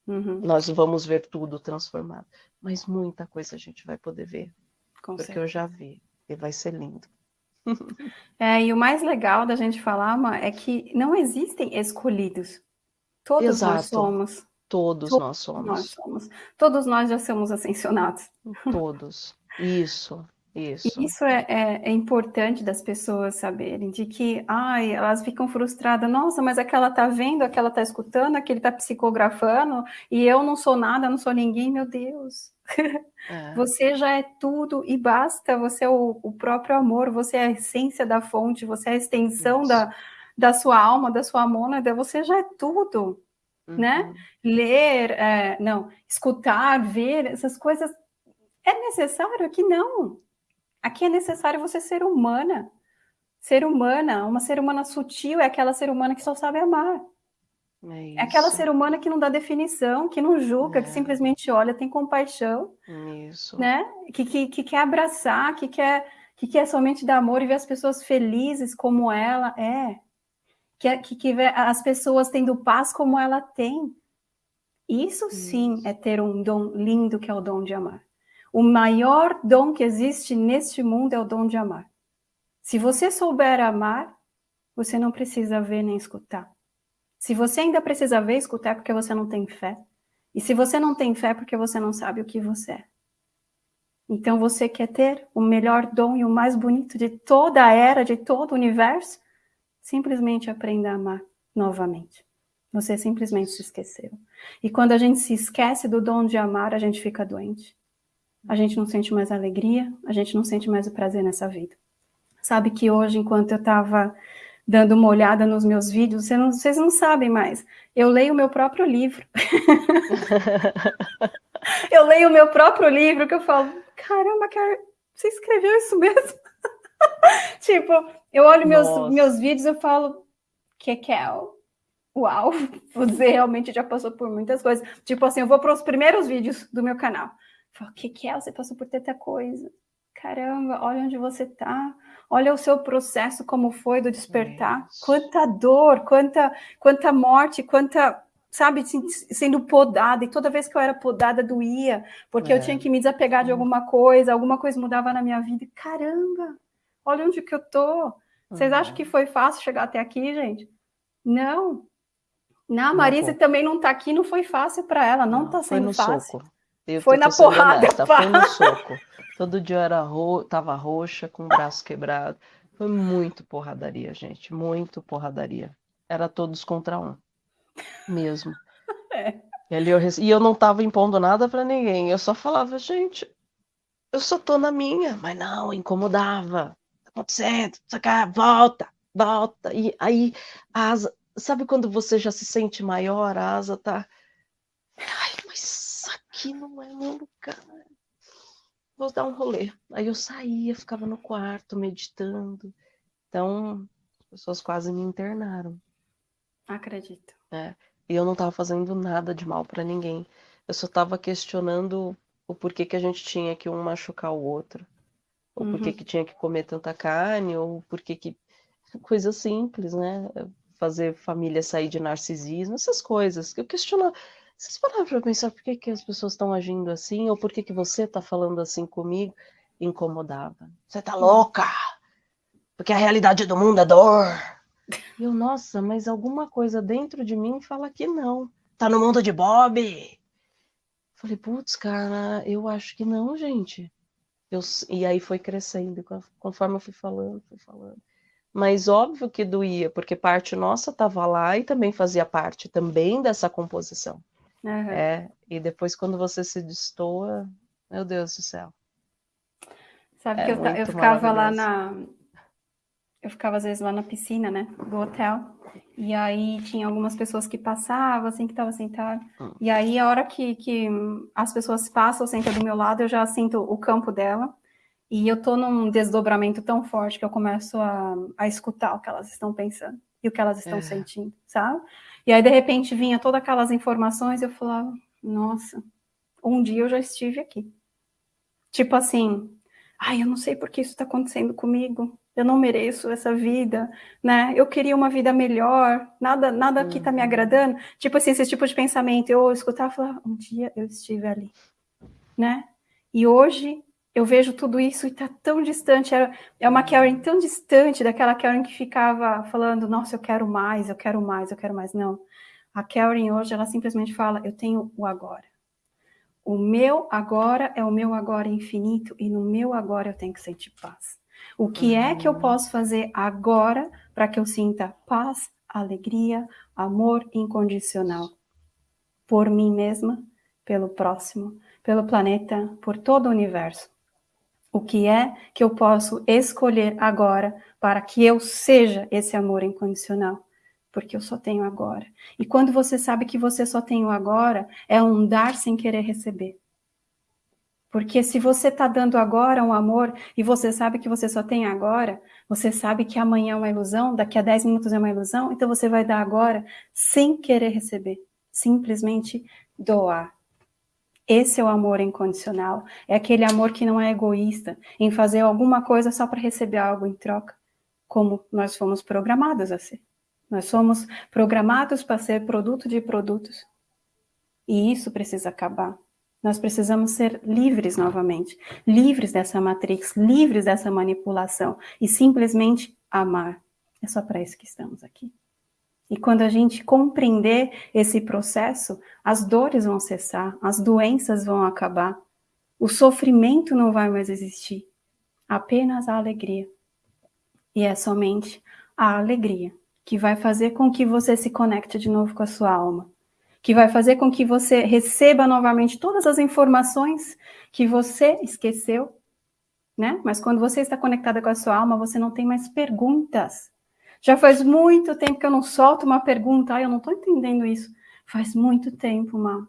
Uhum. Nós vamos ver tudo transformado mas muita coisa a gente vai poder ver. Com porque certeza. eu já vi. E vai ser lindo. [LAUGHS] É, e o mais legal da gente falar, Ma, é que não existem escolhidos. Todos Exato. nós somos. Todos, Todos nós somos. nós somos. Todos nós já somos ascensionados. [LAUGHS] Todos. Isso. Isso, Isso é, é, é, importante das pessoas saberem, de que, ai, elas ficam frustradas, nossa, mas aquela tá vendo, aquela tá escutando, aquele tá psicografando, e eu não sou nada, não sou ninguém, meu Deus. É. [LAUGHS] Você já é tudo e basta, você é o, o, próprio amor, você é a essência da fonte, você é a extensão da, da sua alma, da sua mônada, você já é tudo, né? uhum. né? Ler, é, não, escutar, ver, essas coisas, é necessário que não, Aqui é necessário você ser humana. Ser humana, uma ser humana sutil é aquela ser humana que só sabe amar. É, é aquela ser humana que não dá definição, que não julga, é. que simplesmente olha, tem compaixão. Isso. Né? Que, que, que quer abraçar, que quer, que quer somente dar amor e ver as pessoas felizes como ela é. Que, que, que vê as pessoas tendo paz como ela tem. Isso sim Isso. é ter um dom lindo que é o dom de amar. O maior dom que existe neste mundo é o dom de amar. Se você souber amar, você não precisa ver nem escutar. Se você ainda precisa ver escutar, é porque você não tem fé. E se você não tem fé, é porque você não sabe o que você é. Então você quer ter o melhor dom e o mais bonito de toda a era, de todo o universo? Simplesmente aprenda a amar novamente. Você simplesmente se esqueceu. E quando a gente se esquece do dom de amar, a gente fica doente. A gente não sente mais alegria, a gente não sente mais o prazer nessa vida. Sabe que hoje, enquanto eu estava dando uma olhada nos meus vídeos, vocês não, vocês não sabem mais, eu leio o meu próprio livro. [LAUGHS] eu leio o meu próprio livro, que eu falo, caramba, cara, você escreveu isso mesmo? [LAUGHS] tipo, eu olho meus, meus vídeos e falo, que que é? Uau, você realmente já passou por muitas coisas. Tipo assim, eu vou para os primeiros vídeos do meu canal. Falo, que que é? Você passou por tanta coisa. Caramba, olha onde você está. Olha o seu processo, como foi do despertar. Isso. Quanta dor, quanta, quanta morte, quanta sabe, sendo podada, e toda vez que eu era podada doía, porque é. eu tinha que me desapegar de alguma coisa, alguma coisa mudava na minha vida. Caramba, olha onde que eu tô. Vocês uhum. acham que foi fácil chegar até aqui, gente? Não. Na Marisa também não tá aqui, não foi fácil para ela, não, não tá sendo fácil. Soco. Eu foi na porrada. Honesta, foi no soco. Todo dia eu era ro... tava roxa, com o braço quebrado. Foi muito porradaria, gente, muito porradaria. Era todos contra um mesmo. [LAUGHS] É. E, ali eu, e eu não tava impondo nada para ninguém, eu só falava, gente, eu só tô na minha, mas não, incomodava. Tá acontecendo, cá, volta, volta. E aí, a asa, sabe quando você já se sente maior, a asa tá. Ai, mas aqui não é meu lugar. Vou dar um rolê. Aí eu saía, ficava no quarto meditando. Então, as pessoas quase me internaram. Acredito. É. E eu não estava fazendo nada de mal para ninguém. Eu só estava questionando o porquê que a gente tinha que um machucar o outro. Ou uhum. porquê que tinha que comer tanta carne, ou porquê que. [LAUGHS] Coisa simples, né? Fazer família sair de narcisismo, essas coisas. Eu questiono. Vocês pararam para pensar por que, que as pessoas estão agindo assim, ou por que, que você está falando assim comigo? Incomodava. Você tá louca! Porque a realidade do mundo é dor. E eu, nossa, mas alguma coisa dentro de mim fala que não. Tá no mundo de Bob. Falei, putz, cara, eu acho que não, gente. Eu, e aí foi crescendo, conforme eu fui falando, fui falando. Mas óbvio que doía, porque parte nossa estava lá e também fazia parte também dessa composição. Uhum. É, e depois quando você se destoa, meu Deus do céu. Sabe é que eu, eu ficava lá na, eu ficava às vezes lá na piscina, né, do hotel, e aí tinha algumas pessoas que passavam, assim, que estavam sentadas, hum. e aí a hora que, que as pessoas passam, sentam do meu lado, eu já sinto o campo dela, e eu tô num desdobramento tão forte que eu começo a, a escutar o que elas estão pensando, e o que elas estão é. sentindo, sabe? E aí, de repente, vinha todas aquelas informações, e eu falava, nossa, um dia eu já estive aqui. Tipo assim, ai, eu não sei por que isso está acontecendo comigo, eu não mereço essa vida, né? Eu queria uma vida melhor, nada, nada aqui tá me uhum. agradando. Tipo assim, esse tipo de pensamento, eu escutava e falava, um dia eu estive ali, né? E hoje eu vejo tudo isso e tá tão distante, é, é uma Karen tão distante daquela Karen que ficava falando, nossa, eu quero mais, eu quero mais, eu quero mais. Não, a Karen hoje, ela simplesmente fala, eu tenho o agora. O meu agora é o meu agora infinito e no meu agora eu tenho que sentir paz. O que é que eu uhum. posso fazer agora para que eu sinta paz, alegria, amor incondicional? Por mim mesma, pelo próximo, pelo planeta, por todo o universo. O que é que eu posso escolher agora para que eu seja esse amor incondicional? Porque eu só tenho agora. E quando você sabe que você só tem o agora, é um dar sem querer receber. Porque se você está dando agora um amor e você sabe que você só tem agora, você sabe que amanhã é uma ilusão, daqui a 10 minutos é uma ilusão, então você vai dar agora sem querer receber, simplesmente doar. Esse é o amor incondicional, é aquele amor que não é egoísta, em fazer alguma coisa só para receber algo em troca, como nós fomos programados a ser. Nós somos programados para ser produto de produtos. E isso precisa acabar. Nós precisamos ser livres novamente, livres dessa matrix, livres dessa manipulação e simplesmente amar. É só para isso que estamos aqui. E quando a gente compreender esse processo, as dores vão cessar, as doenças vão acabar, o sofrimento não vai mais existir, apenas a alegria. E é somente a alegria que vai fazer com que você se conecte de novo com a sua alma, que vai fazer com que você receba novamente todas as informações que você esqueceu, né? Mas quando você está conectada com a sua alma, você não tem mais perguntas. Já faz muito tempo que eu não solto uma pergunta, ah, eu não estou entendendo isso. Faz muito tempo, Má.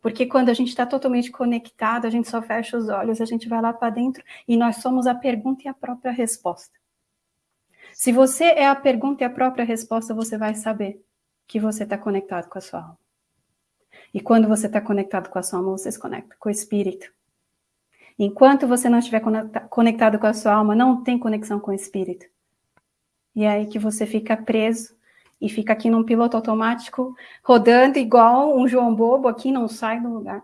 Porque quando a gente está totalmente conectado, a gente só fecha os olhos, a gente vai lá para dentro e nós somos a pergunta e a própria resposta. Se você é a pergunta e a própria resposta, você vai saber que você está conectado com a sua alma. E quando você está conectado com a sua alma, você se conecta com o espírito. Enquanto você não estiver conectado com a sua alma, não tem conexão com o espírito. E é aí que você fica preso e fica aqui num piloto automático, rodando igual um João Bobo aqui, não sai do lugar.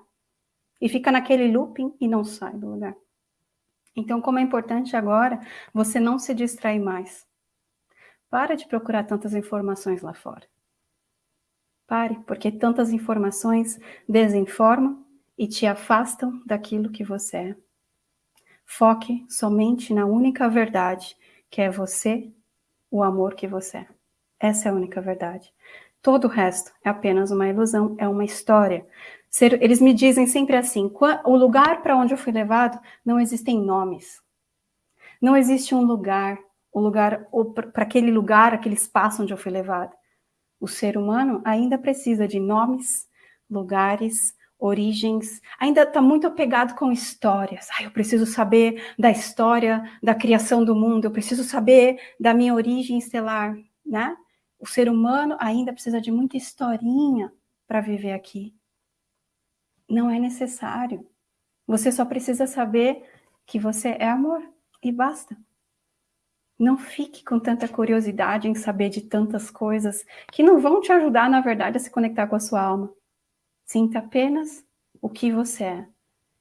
E fica naquele looping e não sai do lugar. Então, como é importante agora você não se distrair mais. Para de procurar tantas informações lá fora. Pare, porque tantas informações desinformam e te afastam daquilo que você é. Foque somente na única verdade, que é você, o amor que você é. Essa é a única verdade. Todo o resto é apenas uma ilusão, é uma história. Eles me dizem sempre assim: o lugar para onde eu fui levado não existem nomes. Não existe um lugar, o lugar para aquele lugar, aquele espaço onde eu fui levado. O ser humano ainda precisa de nomes, lugares, origens, ainda está muito apegado com histórias. Ah, eu preciso saber da história da criação do mundo, eu preciso saber da minha origem estelar, né? O ser humano ainda precisa de muita historinha para viver aqui. Não é necessário. Você só precisa saber que você é amor e basta. Não fique com tanta curiosidade em saber de tantas coisas que não vão te ajudar, na verdade, a se conectar com a sua alma. Sinta apenas o que você é.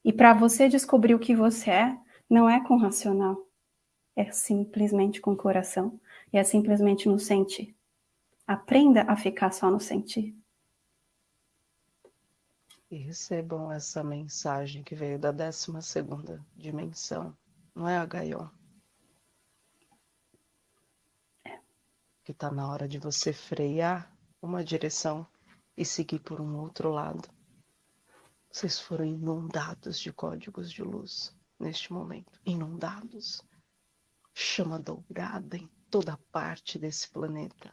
E para você descobrir o que você é, não é com racional. É simplesmente com o coração. E é simplesmente no sentir. Aprenda a ficar só no sentir. E recebam essa mensagem que veio da 12 segunda dimensão. Não é, Agaion? que está na hora de você frear uma direção e seguir por um outro lado. Vocês foram inundados de códigos de luz neste momento inundados. Chama dourada em toda parte desse planeta.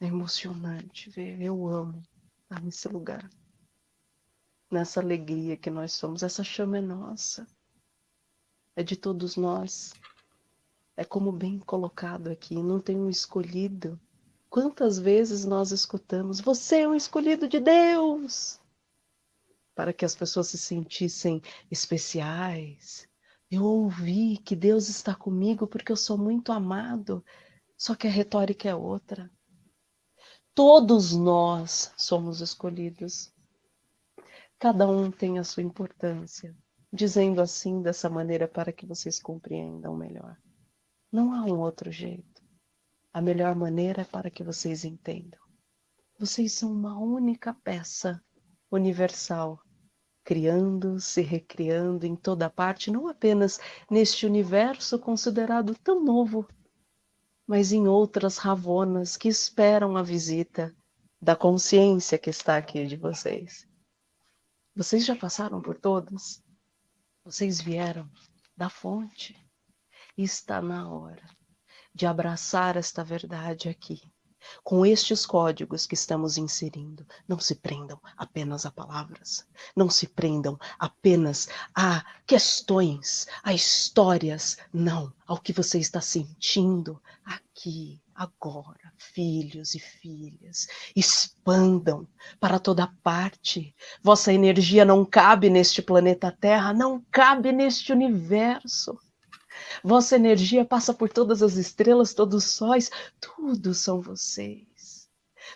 É emocionante ver. Eu amo estar nesse lugar. Nessa alegria que nós somos. Essa chama é nossa. É de todos nós. É como bem colocado aqui, não tem um escolhido. Quantas vezes nós escutamos, você é um escolhido de Deus, para que as pessoas se sentissem especiais. Eu ouvi que Deus está comigo porque eu sou muito amado, só que a retórica é outra. Todos nós somos escolhidos. Cada um tem a sua importância, dizendo assim dessa maneira para que vocês compreendam melhor. Não há um outro jeito. A melhor maneira é para que vocês entendam. Vocês são uma única peça universal, criando, se recriando em toda parte, não apenas neste universo considerado tão novo, mas em outras ravonas que esperam a visita da consciência que está aqui de vocês. Vocês já passaram por todas? Vocês vieram da fonte está na hora de abraçar esta verdade aqui. Com estes códigos que estamos inserindo, não se prendam apenas a palavras, não se prendam apenas a questões, a histórias, não, ao que você está sentindo aqui, agora, filhos e filhas, expandam para toda parte. Vossa energia não cabe neste planeta Terra, não cabe neste universo. Vossa energia passa por todas as estrelas, todos os sóis, tudo são vocês.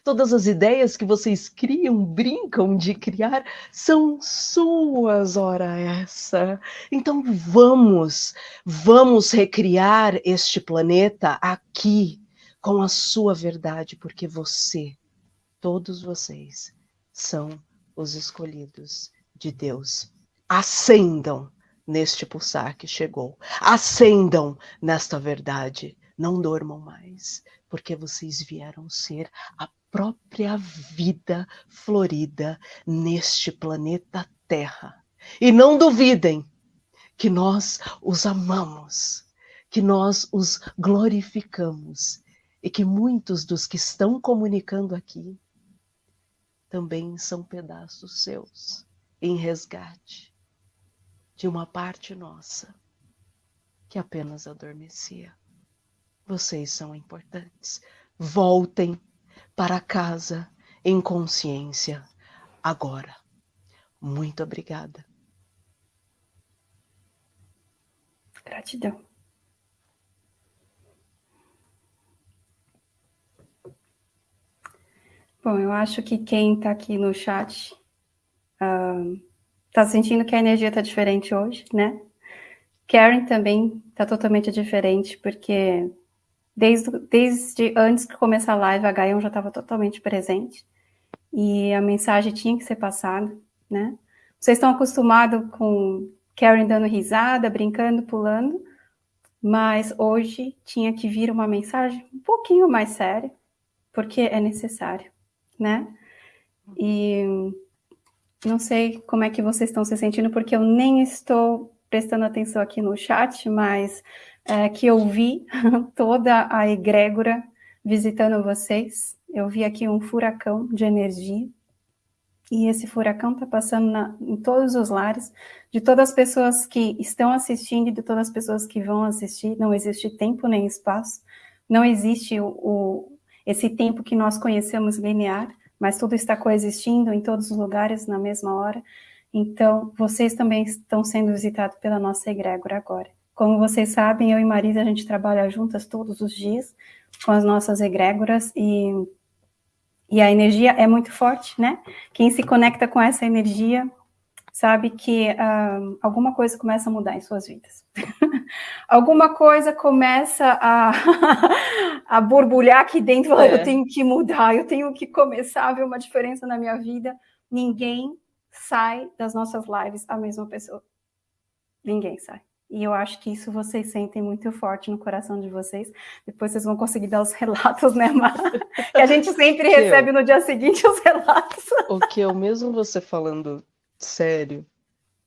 Todas as ideias que vocês criam, brincam de criar, são suas, ora essa. Então vamos, vamos recriar este planeta aqui com a sua verdade, porque você, todos vocês, são os escolhidos de Deus. Acendam neste pulsar que chegou. Acendam nesta verdade. Não dormam mais, porque vocês vieram ser a própria vida florida neste planeta Terra. E não duvidem que nós os amamos, que nós os glorificamos e que muitos dos que estão comunicando aqui também são pedaços seus em resgate de uma parte nossa que apenas adormecia. Vocês são importantes. Voltem para casa em consciência agora. Muito obrigada. Gratidão. Bom, eu acho que quem está aqui no chat uh, sentindo que a energia está diferente hoje, né? Karen também está totalmente diferente, porque desde, desde antes de começar a live, a Gaion já estava totalmente presente, e a mensagem tinha que ser passada, né? Vocês estão acostumados com Karen dando risada, brincando, pulando, mas hoje tinha que vir uma mensagem um pouquinho mais séria, porque é necessário, né? E não sei como é que vocês estão se sentindo, porque eu nem estou prestando atenção aqui no chat, mas é, que eu vi [LAUGHS] toda a egrégora visitando vocês. Eu vi aqui um furacão de energia, e esse furacão está passando na, em todos os lares, de todas as pessoas que estão assistindo e de todas as pessoas que vão assistir. Não existe tempo nem espaço, não existe o, o, esse tempo que nós conhecemos linear, mas tudo está coexistindo em todos os lugares na mesma hora. Então, vocês também estão sendo visitados pela nossa egrégora agora. Como vocês sabem, eu e Marisa, a gente trabalha juntas todos os dias com as nossas egrégoras e e a energia é muito forte, né? Quem se conecta com essa energia sabe que uh, alguma coisa começa a mudar em suas vidas. [LAUGHS] alguma coisa começa a, [LAUGHS] a borbulhar aqui dentro, é. eu tenho que mudar, eu tenho que começar a ver uma diferença na minha vida. Ninguém sai das nossas lives a mesma pessoa. Ninguém sai. E eu acho que isso vocês sentem muito forte no coração de vocês. Depois vocês vão conseguir dar os [LAUGHS] relatos, né, Mar? que a gente sempre recebe eu, no dia seguinte os relatos. o que eu, mesmo você falando sério,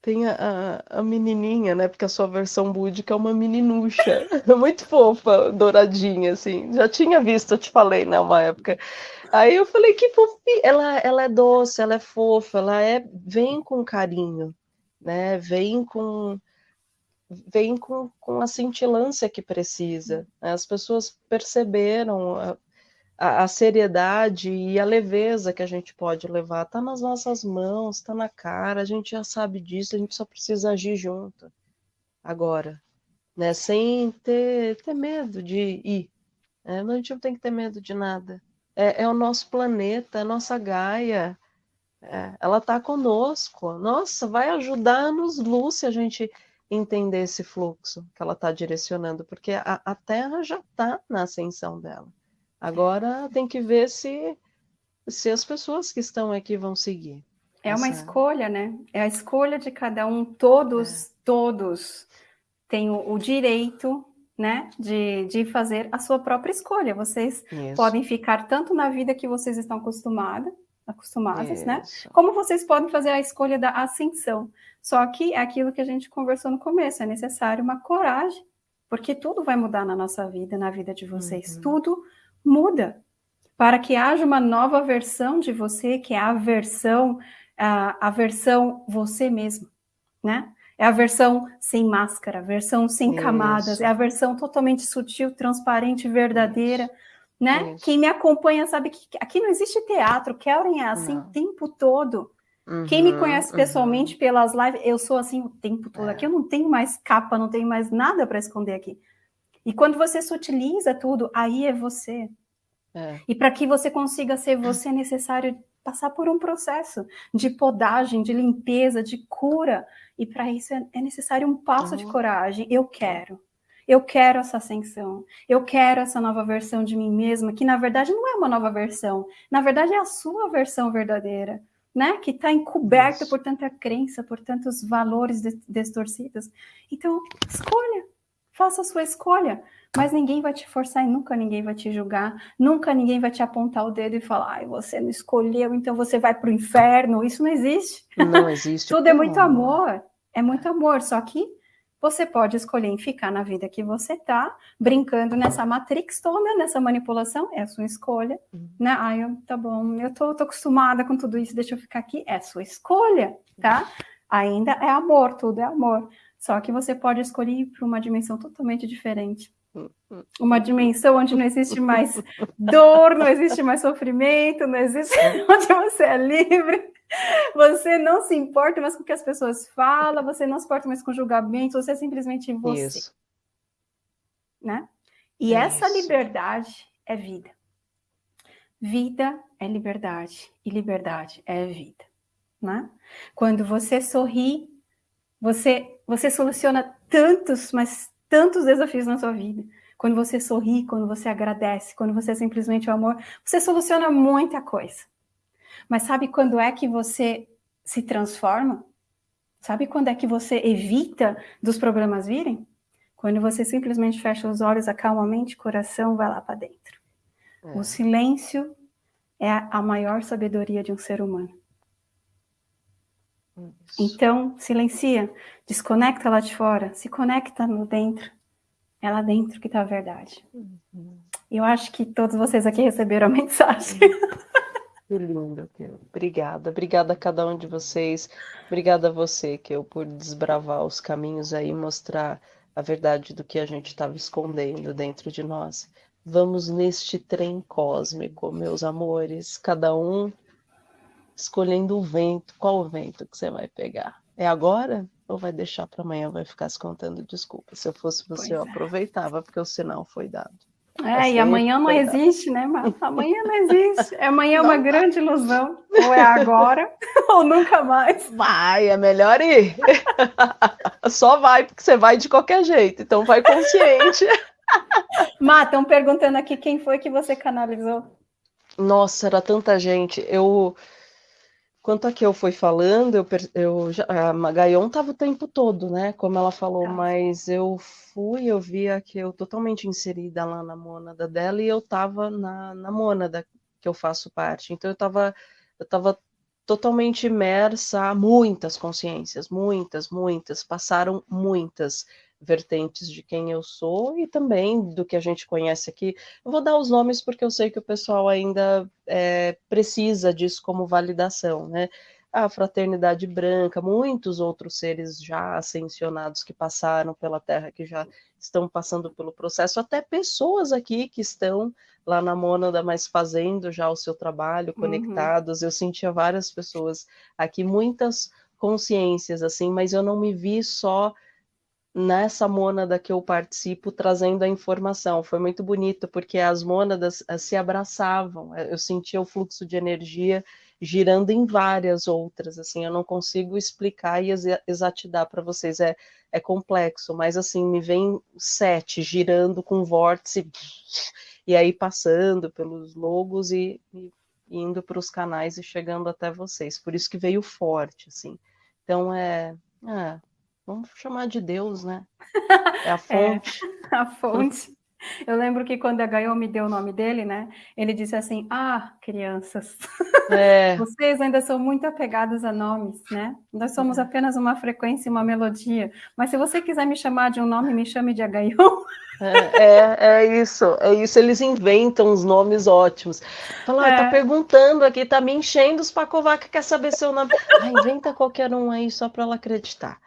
tem a, a, menininha, né? Porque a sua versão búdica é uma meninucha. [LAUGHS] muito fofa, douradinha, assim. Já tinha visto, eu te falei, né, uma época. Aí eu falei, que fofinha. Ela, ela é doce, ela é fofa, ela é... Vem com carinho, né? Vem com vem com, com a cintilância que precisa. Né? As pessoas perceberam a, a, seriedade e a leveza que a gente pode levar. Está nas nossas mãos, está na cara, a gente já sabe disso, a gente só precisa agir junto. Agora, né? sem ter, ter medo de ir. Né? A gente não tem que ter medo de nada. É, é o nosso planeta, é a nossa Gaia. É, ela está conosco. Nossa, vai ajudar-nos, Lúcia, a gente entender esse fluxo que ela está direcionando, porque a, a Terra já está na ascensão dela. Agora tem que ver se, se as pessoas que estão aqui vão seguir. É essa... uma escolha, né? É a escolha de cada um. Todos, é. todos têm o, o, direito, né, de, de fazer a sua própria escolha. Vocês Isso. podem ficar tanto na vida que vocês estão acostumados, acostumadas, né? Como vocês podem fazer a escolha da ascensão. Só que é aquilo que a gente conversou no começo, é necessário uma coragem, porque tudo vai mudar na nossa vida, na vida de vocês. Uhum. Tudo muda. Para que haja uma nova versão de você, que é a versão, a, a versão você mesmo, né? É a versão sem máscara, a versão sem Isso. camadas, é a versão totalmente sutil, transparente, verdadeira. Isso né? Isso. Quem me acompanha sabe que aqui não existe teatro, Kellen é assim não. o tempo todo. Uhum, Quem me conhece pessoalmente uhum. pelas lives, eu sou assim o tempo todo. É. Aqui eu não tenho mais capa, não tenho mais nada para esconder aqui. E quando você sutiliza tudo, aí é você. É. E para que você consiga ser você, é necessário passar por um processo de podagem, de limpeza, de cura. E para isso é, é, necessário um passo uhum. de coragem. Eu quero. Eu quero essa ascensão, eu quero essa nova versão de mim mesma, que na verdade não é uma nova versão, na verdade é a sua versão verdadeira, né? Que está encoberta por tanta crença, por tantos valores distorcidos. Então, escolha, Faça a sua escolha. Mas ninguém vai te forçar e nunca ninguém vai te julgar. Nunca ninguém vai te apontar o dedo e falar, ai, você não escolheu, então você vai para o inferno. Isso não existe. Não existe. [LAUGHS] Tudo é muito amor. É muito amor. Só que você pode escolher em ficar na vida que você tá, brincando nessa matrix toda, nessa manipulação, é a sua escolha, uhum. né? Ai, eu, tá bom, eu tô, tô acostumada com tudo isso, deixa eu ficar aqui, é a sua escolha, tá? Ainda é amor, tudo é amor. Só que você pode escolher ir para uma dimensão totalmente diferente. Uma dimensão onde não existe mais [LAUGHS] dor, não existe mais sofrimento, não existe [LAUGHS] onde você é livre, você não se importa mais com o que as pessoas falam, você não se importa mais com julgamento, você é simplesmente você. Isso. Né? E é essa liberdade é vida. Vida é liberdade e liberdade é vida, né? Quando você sorri, você você soluciona tantos, mas tantos desafios na sua vida. Quando você sorri, quando você agradece, quando você é simplesmente o amor, você soluciona muita coisa. Mas sabe quando é que você se transforma? Sabe quando é que você evita dos problemas virem? Quando você simplesmente fecha os olhos, acalma a mente, coração, vai lá para dentro. É. O silêncio é a maior sabedoria de um ser humano. Isso. Então, silencia, desconecta lá de fora, se conecta no dentro. É lá dentro que está a verdade. Uhum. Eu acho que todos vocês aqui receberam a [LAUGHS] mensagem. Que lindo, Kel. Obrigada. Obrigada a cada um de vocês. Obrigada a você, Kel, por desbravar os caminhos aí, mostrar a verdade do que a gente estava escondendo dentro de nós. Vamos neste trem cósmico, meus amores, cada um escolhendo o vento. Qual o vento que você vai pegar? É agora ou vai deixar para amanhã, vai ficar se contando desculpa? Se eu fosse você, pois eu é. aproveitava, porque o sinal foi dado. É, e amanhã não existe, né, Marta? Amanhã não existe. [LAUGHS] Amanhã é uma grande ilusão. Ou é agora, [LAUGHS] ou nunca mais. Vai, é melhor ir. [LAUGHS] Só vai, porque você vai de qualquer jeito. Então vai consciente. Má, estão perguntando aqui quem foi que você canalizou. Nossa, era tanta gente. Eu Quanto a que eu fui falando, eu, eu já, a Magaion estava o tempo todo, né? Como ela falou, tá. mas eu fui, eu via que eu totalmente inserida lá na mônada dela e eu estava na, na mônada que eu faço parte. Então eu estava eu tava totalmente imersa a muitas consciências, muitas, muitas, passaram muitas vertentes de quem eu sou e também do que a gente conhece aqui. Eu vou dar os nomes porque eu sei que o pessoal ainda é, precisa disso como validação, né? A Fraternidade Branca, muitos outros seres já ascensionados que passaram pela Terra, que já estão passando pelo processo, até pessoas aqui que estão lá na Mônada, mas fazendo já o seu trabalho, uhum. conectados. Uhum. Eu sentia várias pessoas aqui, muitas consciências, assim, mas eu não me vi só nessa mônada que eu participo trazendo a informação. Foi muito bonito, porque as mônadas eh, se abraçavam, eh, eu sentia o fluxo de energia girando em várias outras, assim, eu não consigo explicar e exatidar para vocês, é, é complexo, mas assim, me vem sete girando com vórtice, e aí passando pelos logos e, e indo para os canais e chegando até vocês, por isso que veio forte, assim, então é, é Vamos chamar de Deus, né? É a [LAUGHS] fonte. É, [LAUGHS] a fonte. Eu lembro que quando a Gaio me deu o nome dele, né? Ele disse assim: Ah, crianças, é. [LAUGHS] vocês ainda são muito apegados a nomes, né? Nós somos é. apenas uma frequência e uma melodia. Mas se você quiser me chamar de um nome, me chame de Agaion. É, é, é, isso, é isso. Eles inventam os nomes ótimos. Fala, ah, tá é. tá perguntando aqui, tá me enchendo os pacovaca, quer saber seu nome. Ah, inventa qualquer um aí só para ela acreditar.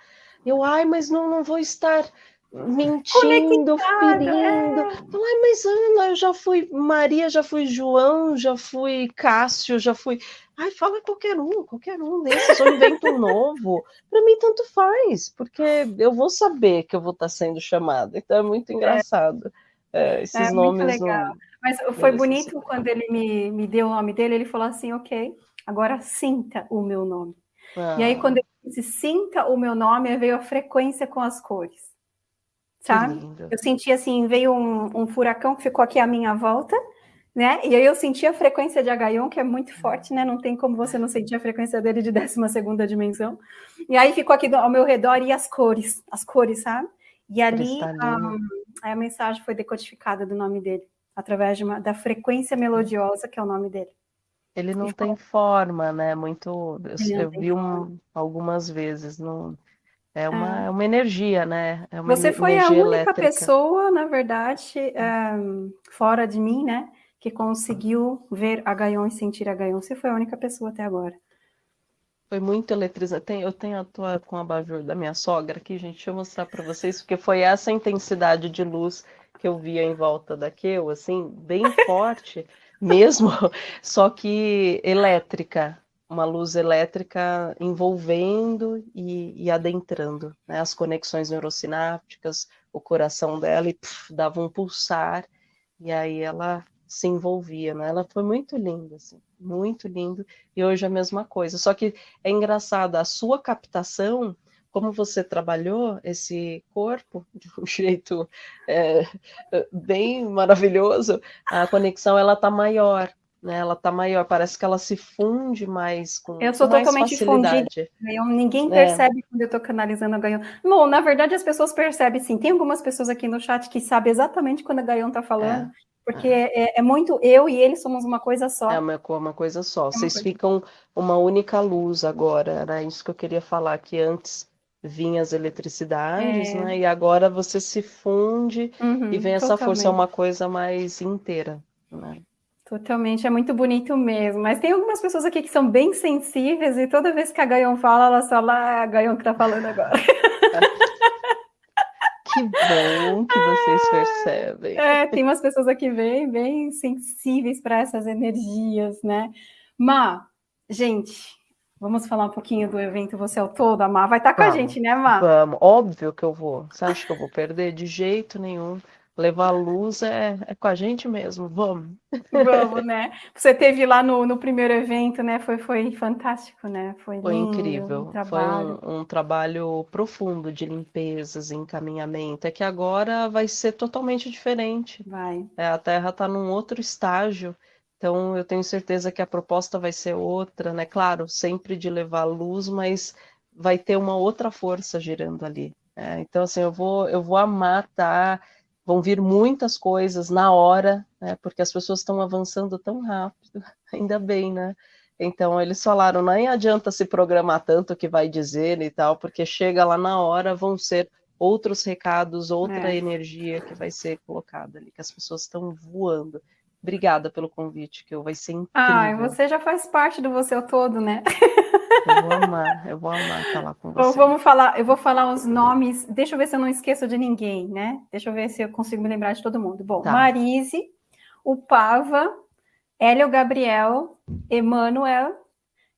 Eu, ai, mas não, não vou estar mentindo, ferindo. É. Ai, mas Ana, eu já fui Maria, já fui João, já fui Cássio, já fui. Ai, fala qualquer um, qualquer um desses, eu invento um novo. [LAUGHS] Para mim, tanto faz, porque eu vou saber que eu vou estar sendo chamada. Então é muito engraçado. É, esses é, nomes. Não... Mas foi bonito quando ele me, me deu o nome dele, ele falou assim: ok, agora sinta o meu nome. Ah. E aí, quando ele disse sinta o meu nome, veio a frequência com as cores. Sabe? Eu senti assim, veio um, um, furacão que ficou aqui à minha volta, né? E aí eu senti a frequência de Agaion, que é muito forte, né? Não tem como você não sentir a frequência dele de 12 segunda dimensão. E aí ficou aqui ao meu redor e as cores, as cores, sabe? E ali a, a, mensagem foi decodificada do nome dele, através de uma, da frequência melodiosa, que é o nome dele. Ele não tem forma, né? Muito. Eu, eu vi um, algumas vezes. Não, é uma, é. é uma energia, né? É Você foi a única elétrica. pessoa, na verdade, fora de mim, né? Que conseguiu ver a Gaion e sentir a Gaion. Você foi a única pessoa até agora. Foi muito eletrizante. Eu tenho a tua com a bajur da minha sogra aqui, gente. Deixa eu mostrar para vocês, porque foi essa intensidade de luz que eu via em volta da Keu, assim, bem forte mesmo, [LAUGHS] só que elétrica uma luz elétrica envolvendo e, e adentrando né, as conexões neurosinápticas, o coração dela, e dava um pulsar, e aí ela se envolvia, né? Ela foi muito linda, assim, muito lindo, e hoje a mesma coisa. Só que é engraçado, a sua captação, como você trabalhou esse corpo de um [LAUGHS] jeito é, bem maravilhoso, a conexão ela tá maior, né? Ela tá maior, parece que ela se funde mais com Eu sou com totalmente fundida. Ninguém é. percebe é. quando eu estou canalizando a Gaion. Bom, na verdade as pessoas percebem sim. Tem algumas pessoas aqui no chat que sabem exatamente quando a Gaion está falando. É. Porque é. é. muito eu e ele somos uma coisa só. É uma, uma coisa só. É Vocês coisa. ficam uma única luz agora. Era isso que eu queria falar, que antes vinham as eletricidades, né? E agora você se funde uhum, e vem essa totalmente. força, é uma coisa mais inteira. Né? Totalmente, é muito bonito mesmo. Mas tem algumas pessoas aqui que são bem sensíveis e toda vez que a Gaion fala, ela fala, ah, é a Gaion que tá falando agora. [LAUGHS] Que bom que vocês percebem. É, tem umas pessoas aqui bem, bem sensíveis para essas energias, né? Má, gente, vamos falar um pouquinho do evento Você é o Todo, a Má. Vai estar tá com vamos, a gente, né, Má? Vamos, óbvio que eu vou. Você acha que eu vou perder? De jeito nenhum levar luz é, é com a gente mesmo, vamos. Vamos, né? [LAUGHS] Você teve lá no, no primeiro evento, né? Foi, foi fantástico, né? Foi, foi lindo, incrível. Um foi um, um, trabalho profundo de limpezas, encaminhamento. É que agora vai ser totalmente diferente. Vai. É, a Terra está num outro estágio. Então, eu tenho certeza que a proposta vai ser outra, né? Claro, sempre de levar luz, mas vai ter uma outra força girando ali. É, então, assim, eu vou, eu vou amar. Tá vão vir muitas coisas na hora, né, porque as pessoas estão avançando tão rápido, [LAUGHS] ainda bem, né? Então eles falaram, nem adianta se programar tanto o que vai dizer e tal, porque chega lá na hora, vão ser outros recados, outra é. energia que vai ser colocada ali, que as pessoas estão voando. Obrigada pelo convite, que vai ser incrível. Ah, você já faz parte do você todo, né? Eu vou amar, eu vou amar estar lá com você. vamos falar, eu vou falar os nomes, deixa eu ver se eu não esqueço de ninguém, né? Deixa eu ver se eu consigo me lembrar de todo mundo. Bom, tá. Marise, o Pava, Hélio Gabriel, Emanuel,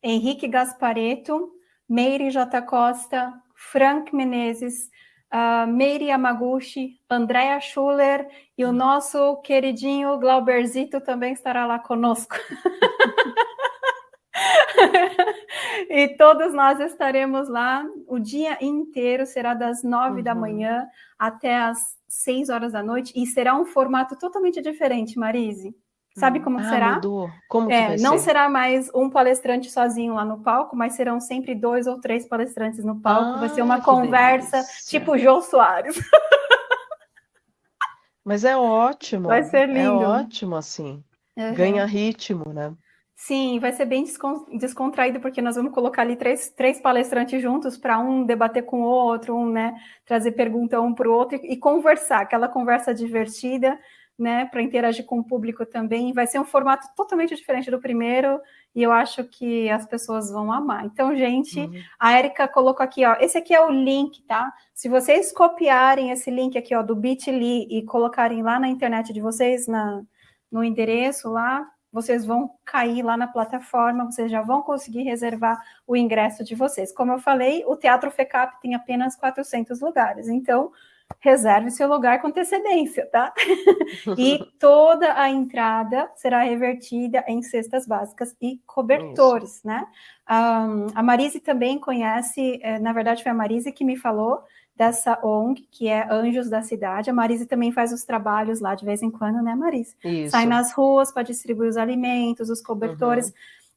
Henrique Gaspareto, Meire J. Costa, Frank Menezes, uh, Meire Yamaguchi, Andréa Schuller e o nosso queridinho Glauberzito também estará lá conosco. [LAUGHS] e todos nós estaremos lá o dia inteiro, será das nove uhum. da manhã até as seis horas da noite, e será um formato totalmente diferente, Marise. Sabe como ah, será? Mudou. Como é, vai não ser? será mais um palestrante sozinho lá no palco, mas serão sempre dois ou três palestrantes no palco. Ah, vai ser uma conversa delícia. tipo Jô Soares. [LAUGHS] Mas é ótimo. Vai ser é lindo. É ótimo, assim. Uhum. Ganha ritmo, né? Sim, vai ser bem descontraído, porque nós vamos colocar ali três, três palestrantes juntos para um debater com o outro, um, né, trazer pergunta um para o outro e, e, conversar, aquela conversa divertida, né, para interagir com o público também. Vai ser um formato totalmente diferente do primeiro e eu acho que as pessoas vão amar. Então, gente, uhum. a Erika colocou aqui, ó, esse aqui é o link, tá? Se vocês copiarem esse link aqui, ó, do Bitly e colocarem lá na internet de vocês, na, no endereço lá, vocês vão cair lá na plataforma, vocês já vão conseguir reservar o ingresso de vocês. Como eu falei, o Teatro FECAP tem apenas 400 lugares, então reserve seu lugar com antecedência, tá? [LAUGHS] e toda a entrada será revertida em cestas básicas e cobertores, Isso. né? Um, a Marise também conhece, eh, na verdade foi a Marise que me falou dessa ONG, que é Anjos da Cidade. A Marise também faz os trabalhos lá de vez em quando, né, Marise? Isso. Sai nas ruas para distribuir os alimentos, os cobertores. Uhum.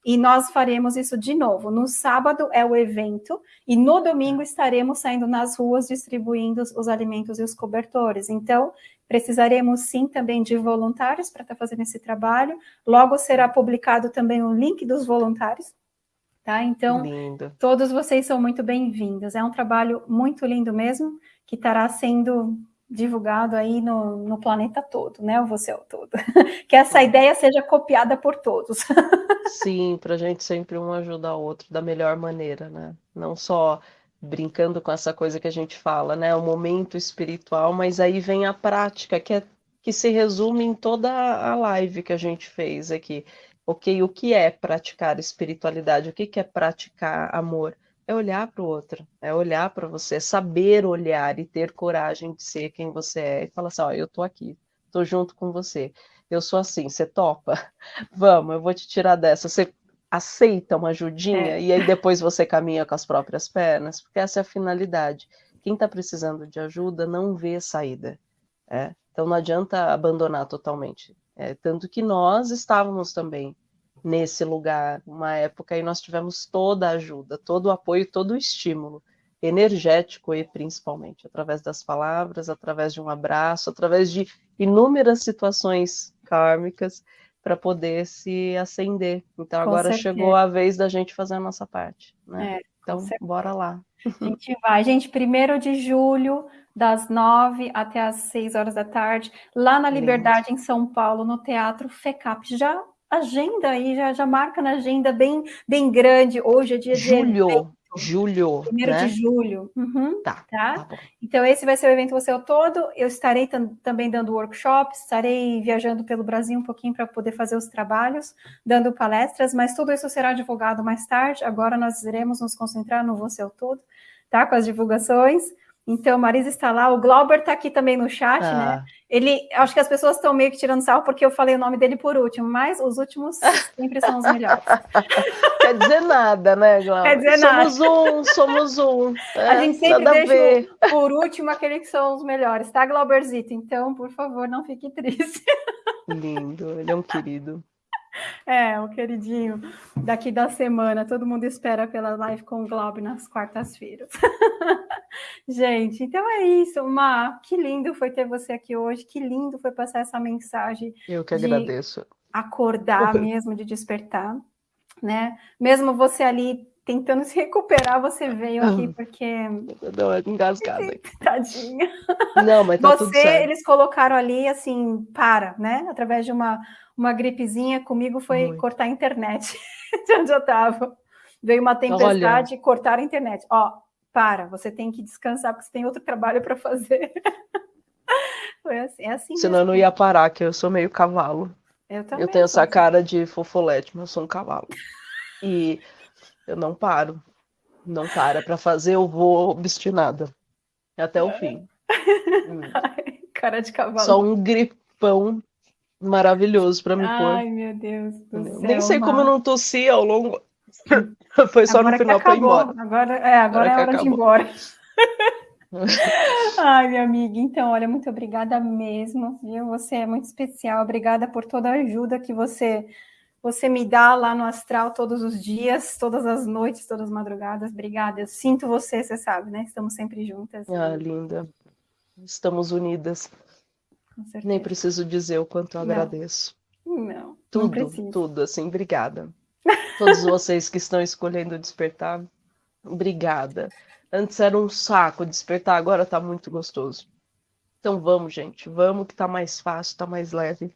E nós faremos isso de novo. No sábado é o evento e no domingo estaremos saindo nas ruas distribuindo os alimentos e os cobertores. Então, precisaremos sim também de voluntários para estar tá fazendo esse trabalho. Logo será publicado também o link dos voluntários. Tá? Então, lindo. todos vocês são muito bem-vindos. É um trabalho muito lindo mesmo, que estará sendo divulgado aí no, no planeta todo, né? O você é o todo. [LAUGHS] que essa ideia seja copiada por todos. [LAUGHS] Sim, para a gente sempre um ajudar o outro da melhor maneira, né? Não só brincando com essa coisa que a gente fala, né? O momento espiritual, mas aí vem a prática, que é que se resume em toda a live que a gente fez aqui. Ok, o que é praticar espiritualidade? O que é praticar amor? é olhar para o outro, é olhar para você, é saber olhar e ter coragem de ser quem você é e falar assim, ó, eu tô aqui, tô junto com você, eu sou assim, você topa? [LAUGHS] Vamos, eu vou te tirar dessa, você aceita uma ajudinha é. e aí depois você caminha com as próprias pernas, porque essa é a finalidade. Quem está precisando de ajuda não vê saída, é? então não adianta abandonar totalmente. É, tanto que nós estávamos também nesse lugar, uma época, e nós tivemos toda a ajuda, todo o apoio, todo o estímulo energético e principalmente através das palavras, através de um abraço, através de inúmeras situações kármicas para poder se acender. Então Com agora certeza. chegou a vez da gente fazer a nossa parte, né? É, então bora lá. A gente vai, gente, primeiro de julho, das nove até as seis horas da tarde, lá na Liberdade, Lindo. em São Paulo, no Teatro FECAP. Já agenda aí, já, já marca na agenda bem, bem grande. Hoje é dia julho, de. Julho. Primeiro né? de julho. Uhum, tá. tá? tá então, esse vai ser o evento Você é o Todo. Eu estarei também dando workshops, estarei viajando pelo Brasil um pouquinho para poder fazer os trabalhos, dando palestras, mas tudo isso será divulgado mais tarde. Agora nós iremos nos concentrar no Você é o Todo, tá? Com as divulgações. Então, Marisa está lá, o Glauber está aqui também no chat, ah. né? Ele, acho que as pessoas estão meio que tirando sarro porque eu falei o nome dele por último, mas os últimos sempre são os melhores. [LAUGHS] Quer dizer nada, né, [LAUGHS] Glauber? Quer dizer somos nada. um, somos um. É, [LAUGHS] a gente sempre deixa por último aquele que são os melhores, tá, Glauberzito? Então, por favor, não fique triste. Lindo, ele é um querido. [LAUGHS] É, o queridinho daqui da semana. Todo mundo espera pela live com o Globo nas quartas-feiras. [LAUGHS] Gente, então é isso. Ma, que lindo foi ter você aqui hoje. Que lindo foi passar essa mensagem. Eu que agradeço. Acordar mesmo, de despertar, né? Mesmo você ali tentando se recuperar, você veio aqui porque. Deu uma engasgada. [LAUGHS] Tadinha. Não, mas tá você, tudo certo. eles colocaram ali assim, para, né? Através de uma uma gripezinha, comigo foi Muito. cortar a internet [LAUGHS] de onde eu estava. Veio uma tempestade e cortaram a internet. Ó, para, você tem que descansar, porque você tem outro trabalho para fazer. [LAUGHS] foi assim, é assim. Senão eu não ia parar, que eu sou meio cavalo. Eu também. Eu tenho essa assim. cara de fofolete, mas eu sou um cavalo. E eu não paro. Não para para fazer, eu vou obstinada. Até o fim. [LAUGHS] Ai, cara de cavalo. Só um gripão maravilhoso para me Ai, pôr. Ai, meu Deus do céu. Nem sei como eu não tossi ao longo. [LAUGHS] Foi só agora no final para ir embora. Agora, é, agora, agora é hora acabou. de ir embora. [LAUGHS] Ai, minha amiga, então, olha, muito obrigada mesmo, viu? Você é muito especial, obrigada por toda a ajuda que você você me dá lá no astral todos os dias, todas as noites, todas as madrugadas. Obrigada. Eu sinto você, você sabe, né? Estamos sempre juntas. Ah, linda. Estamos unidas. Nem preciso dizer o quanto eu agradeço. Não, tudo, não tudo, assim, obrigada. Todos vocês que estão escolhendo despertar, obrigada. Antes era um saco despertar, agora tá muito gostoso. Então vamos, gente, vamos que tá mais fácil, tá mais leve.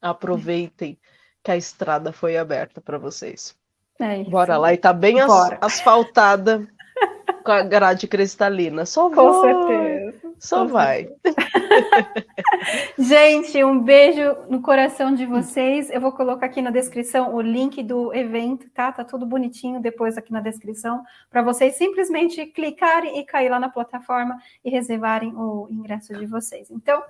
Aproveitem que a estrada foi aberta para vocês. É Bora lá, e tá bem as, asfaltada [LAUGHS] com a grade cristalina. Só Com certeza. Só Com vai. Certeza. [LAUGHS] Gente, um beijo no coração de vocês. Eu vou colocar aqui na descrição o link do evento, tá? Tá tudo bonitinho depois aqui na descrição, para vocês simplesmente clicarem e cair lá na plataforma e reservarem o ingresso de vocês. Então,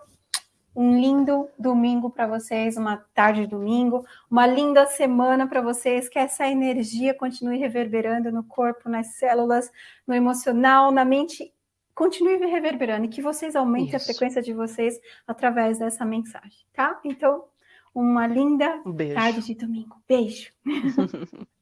um lindo domingo para vocês, uma tarde de domingo, uma linda semana para vocês, que essa energia continue reverberando no corpo, nas células, no emocional, na mente continue reverberando e que vocês aumentem Isso. a frequência de vocês através dessa mensagem, tá? Então, uma linda Um tarde de domingo. Beijo. [LAUGHS]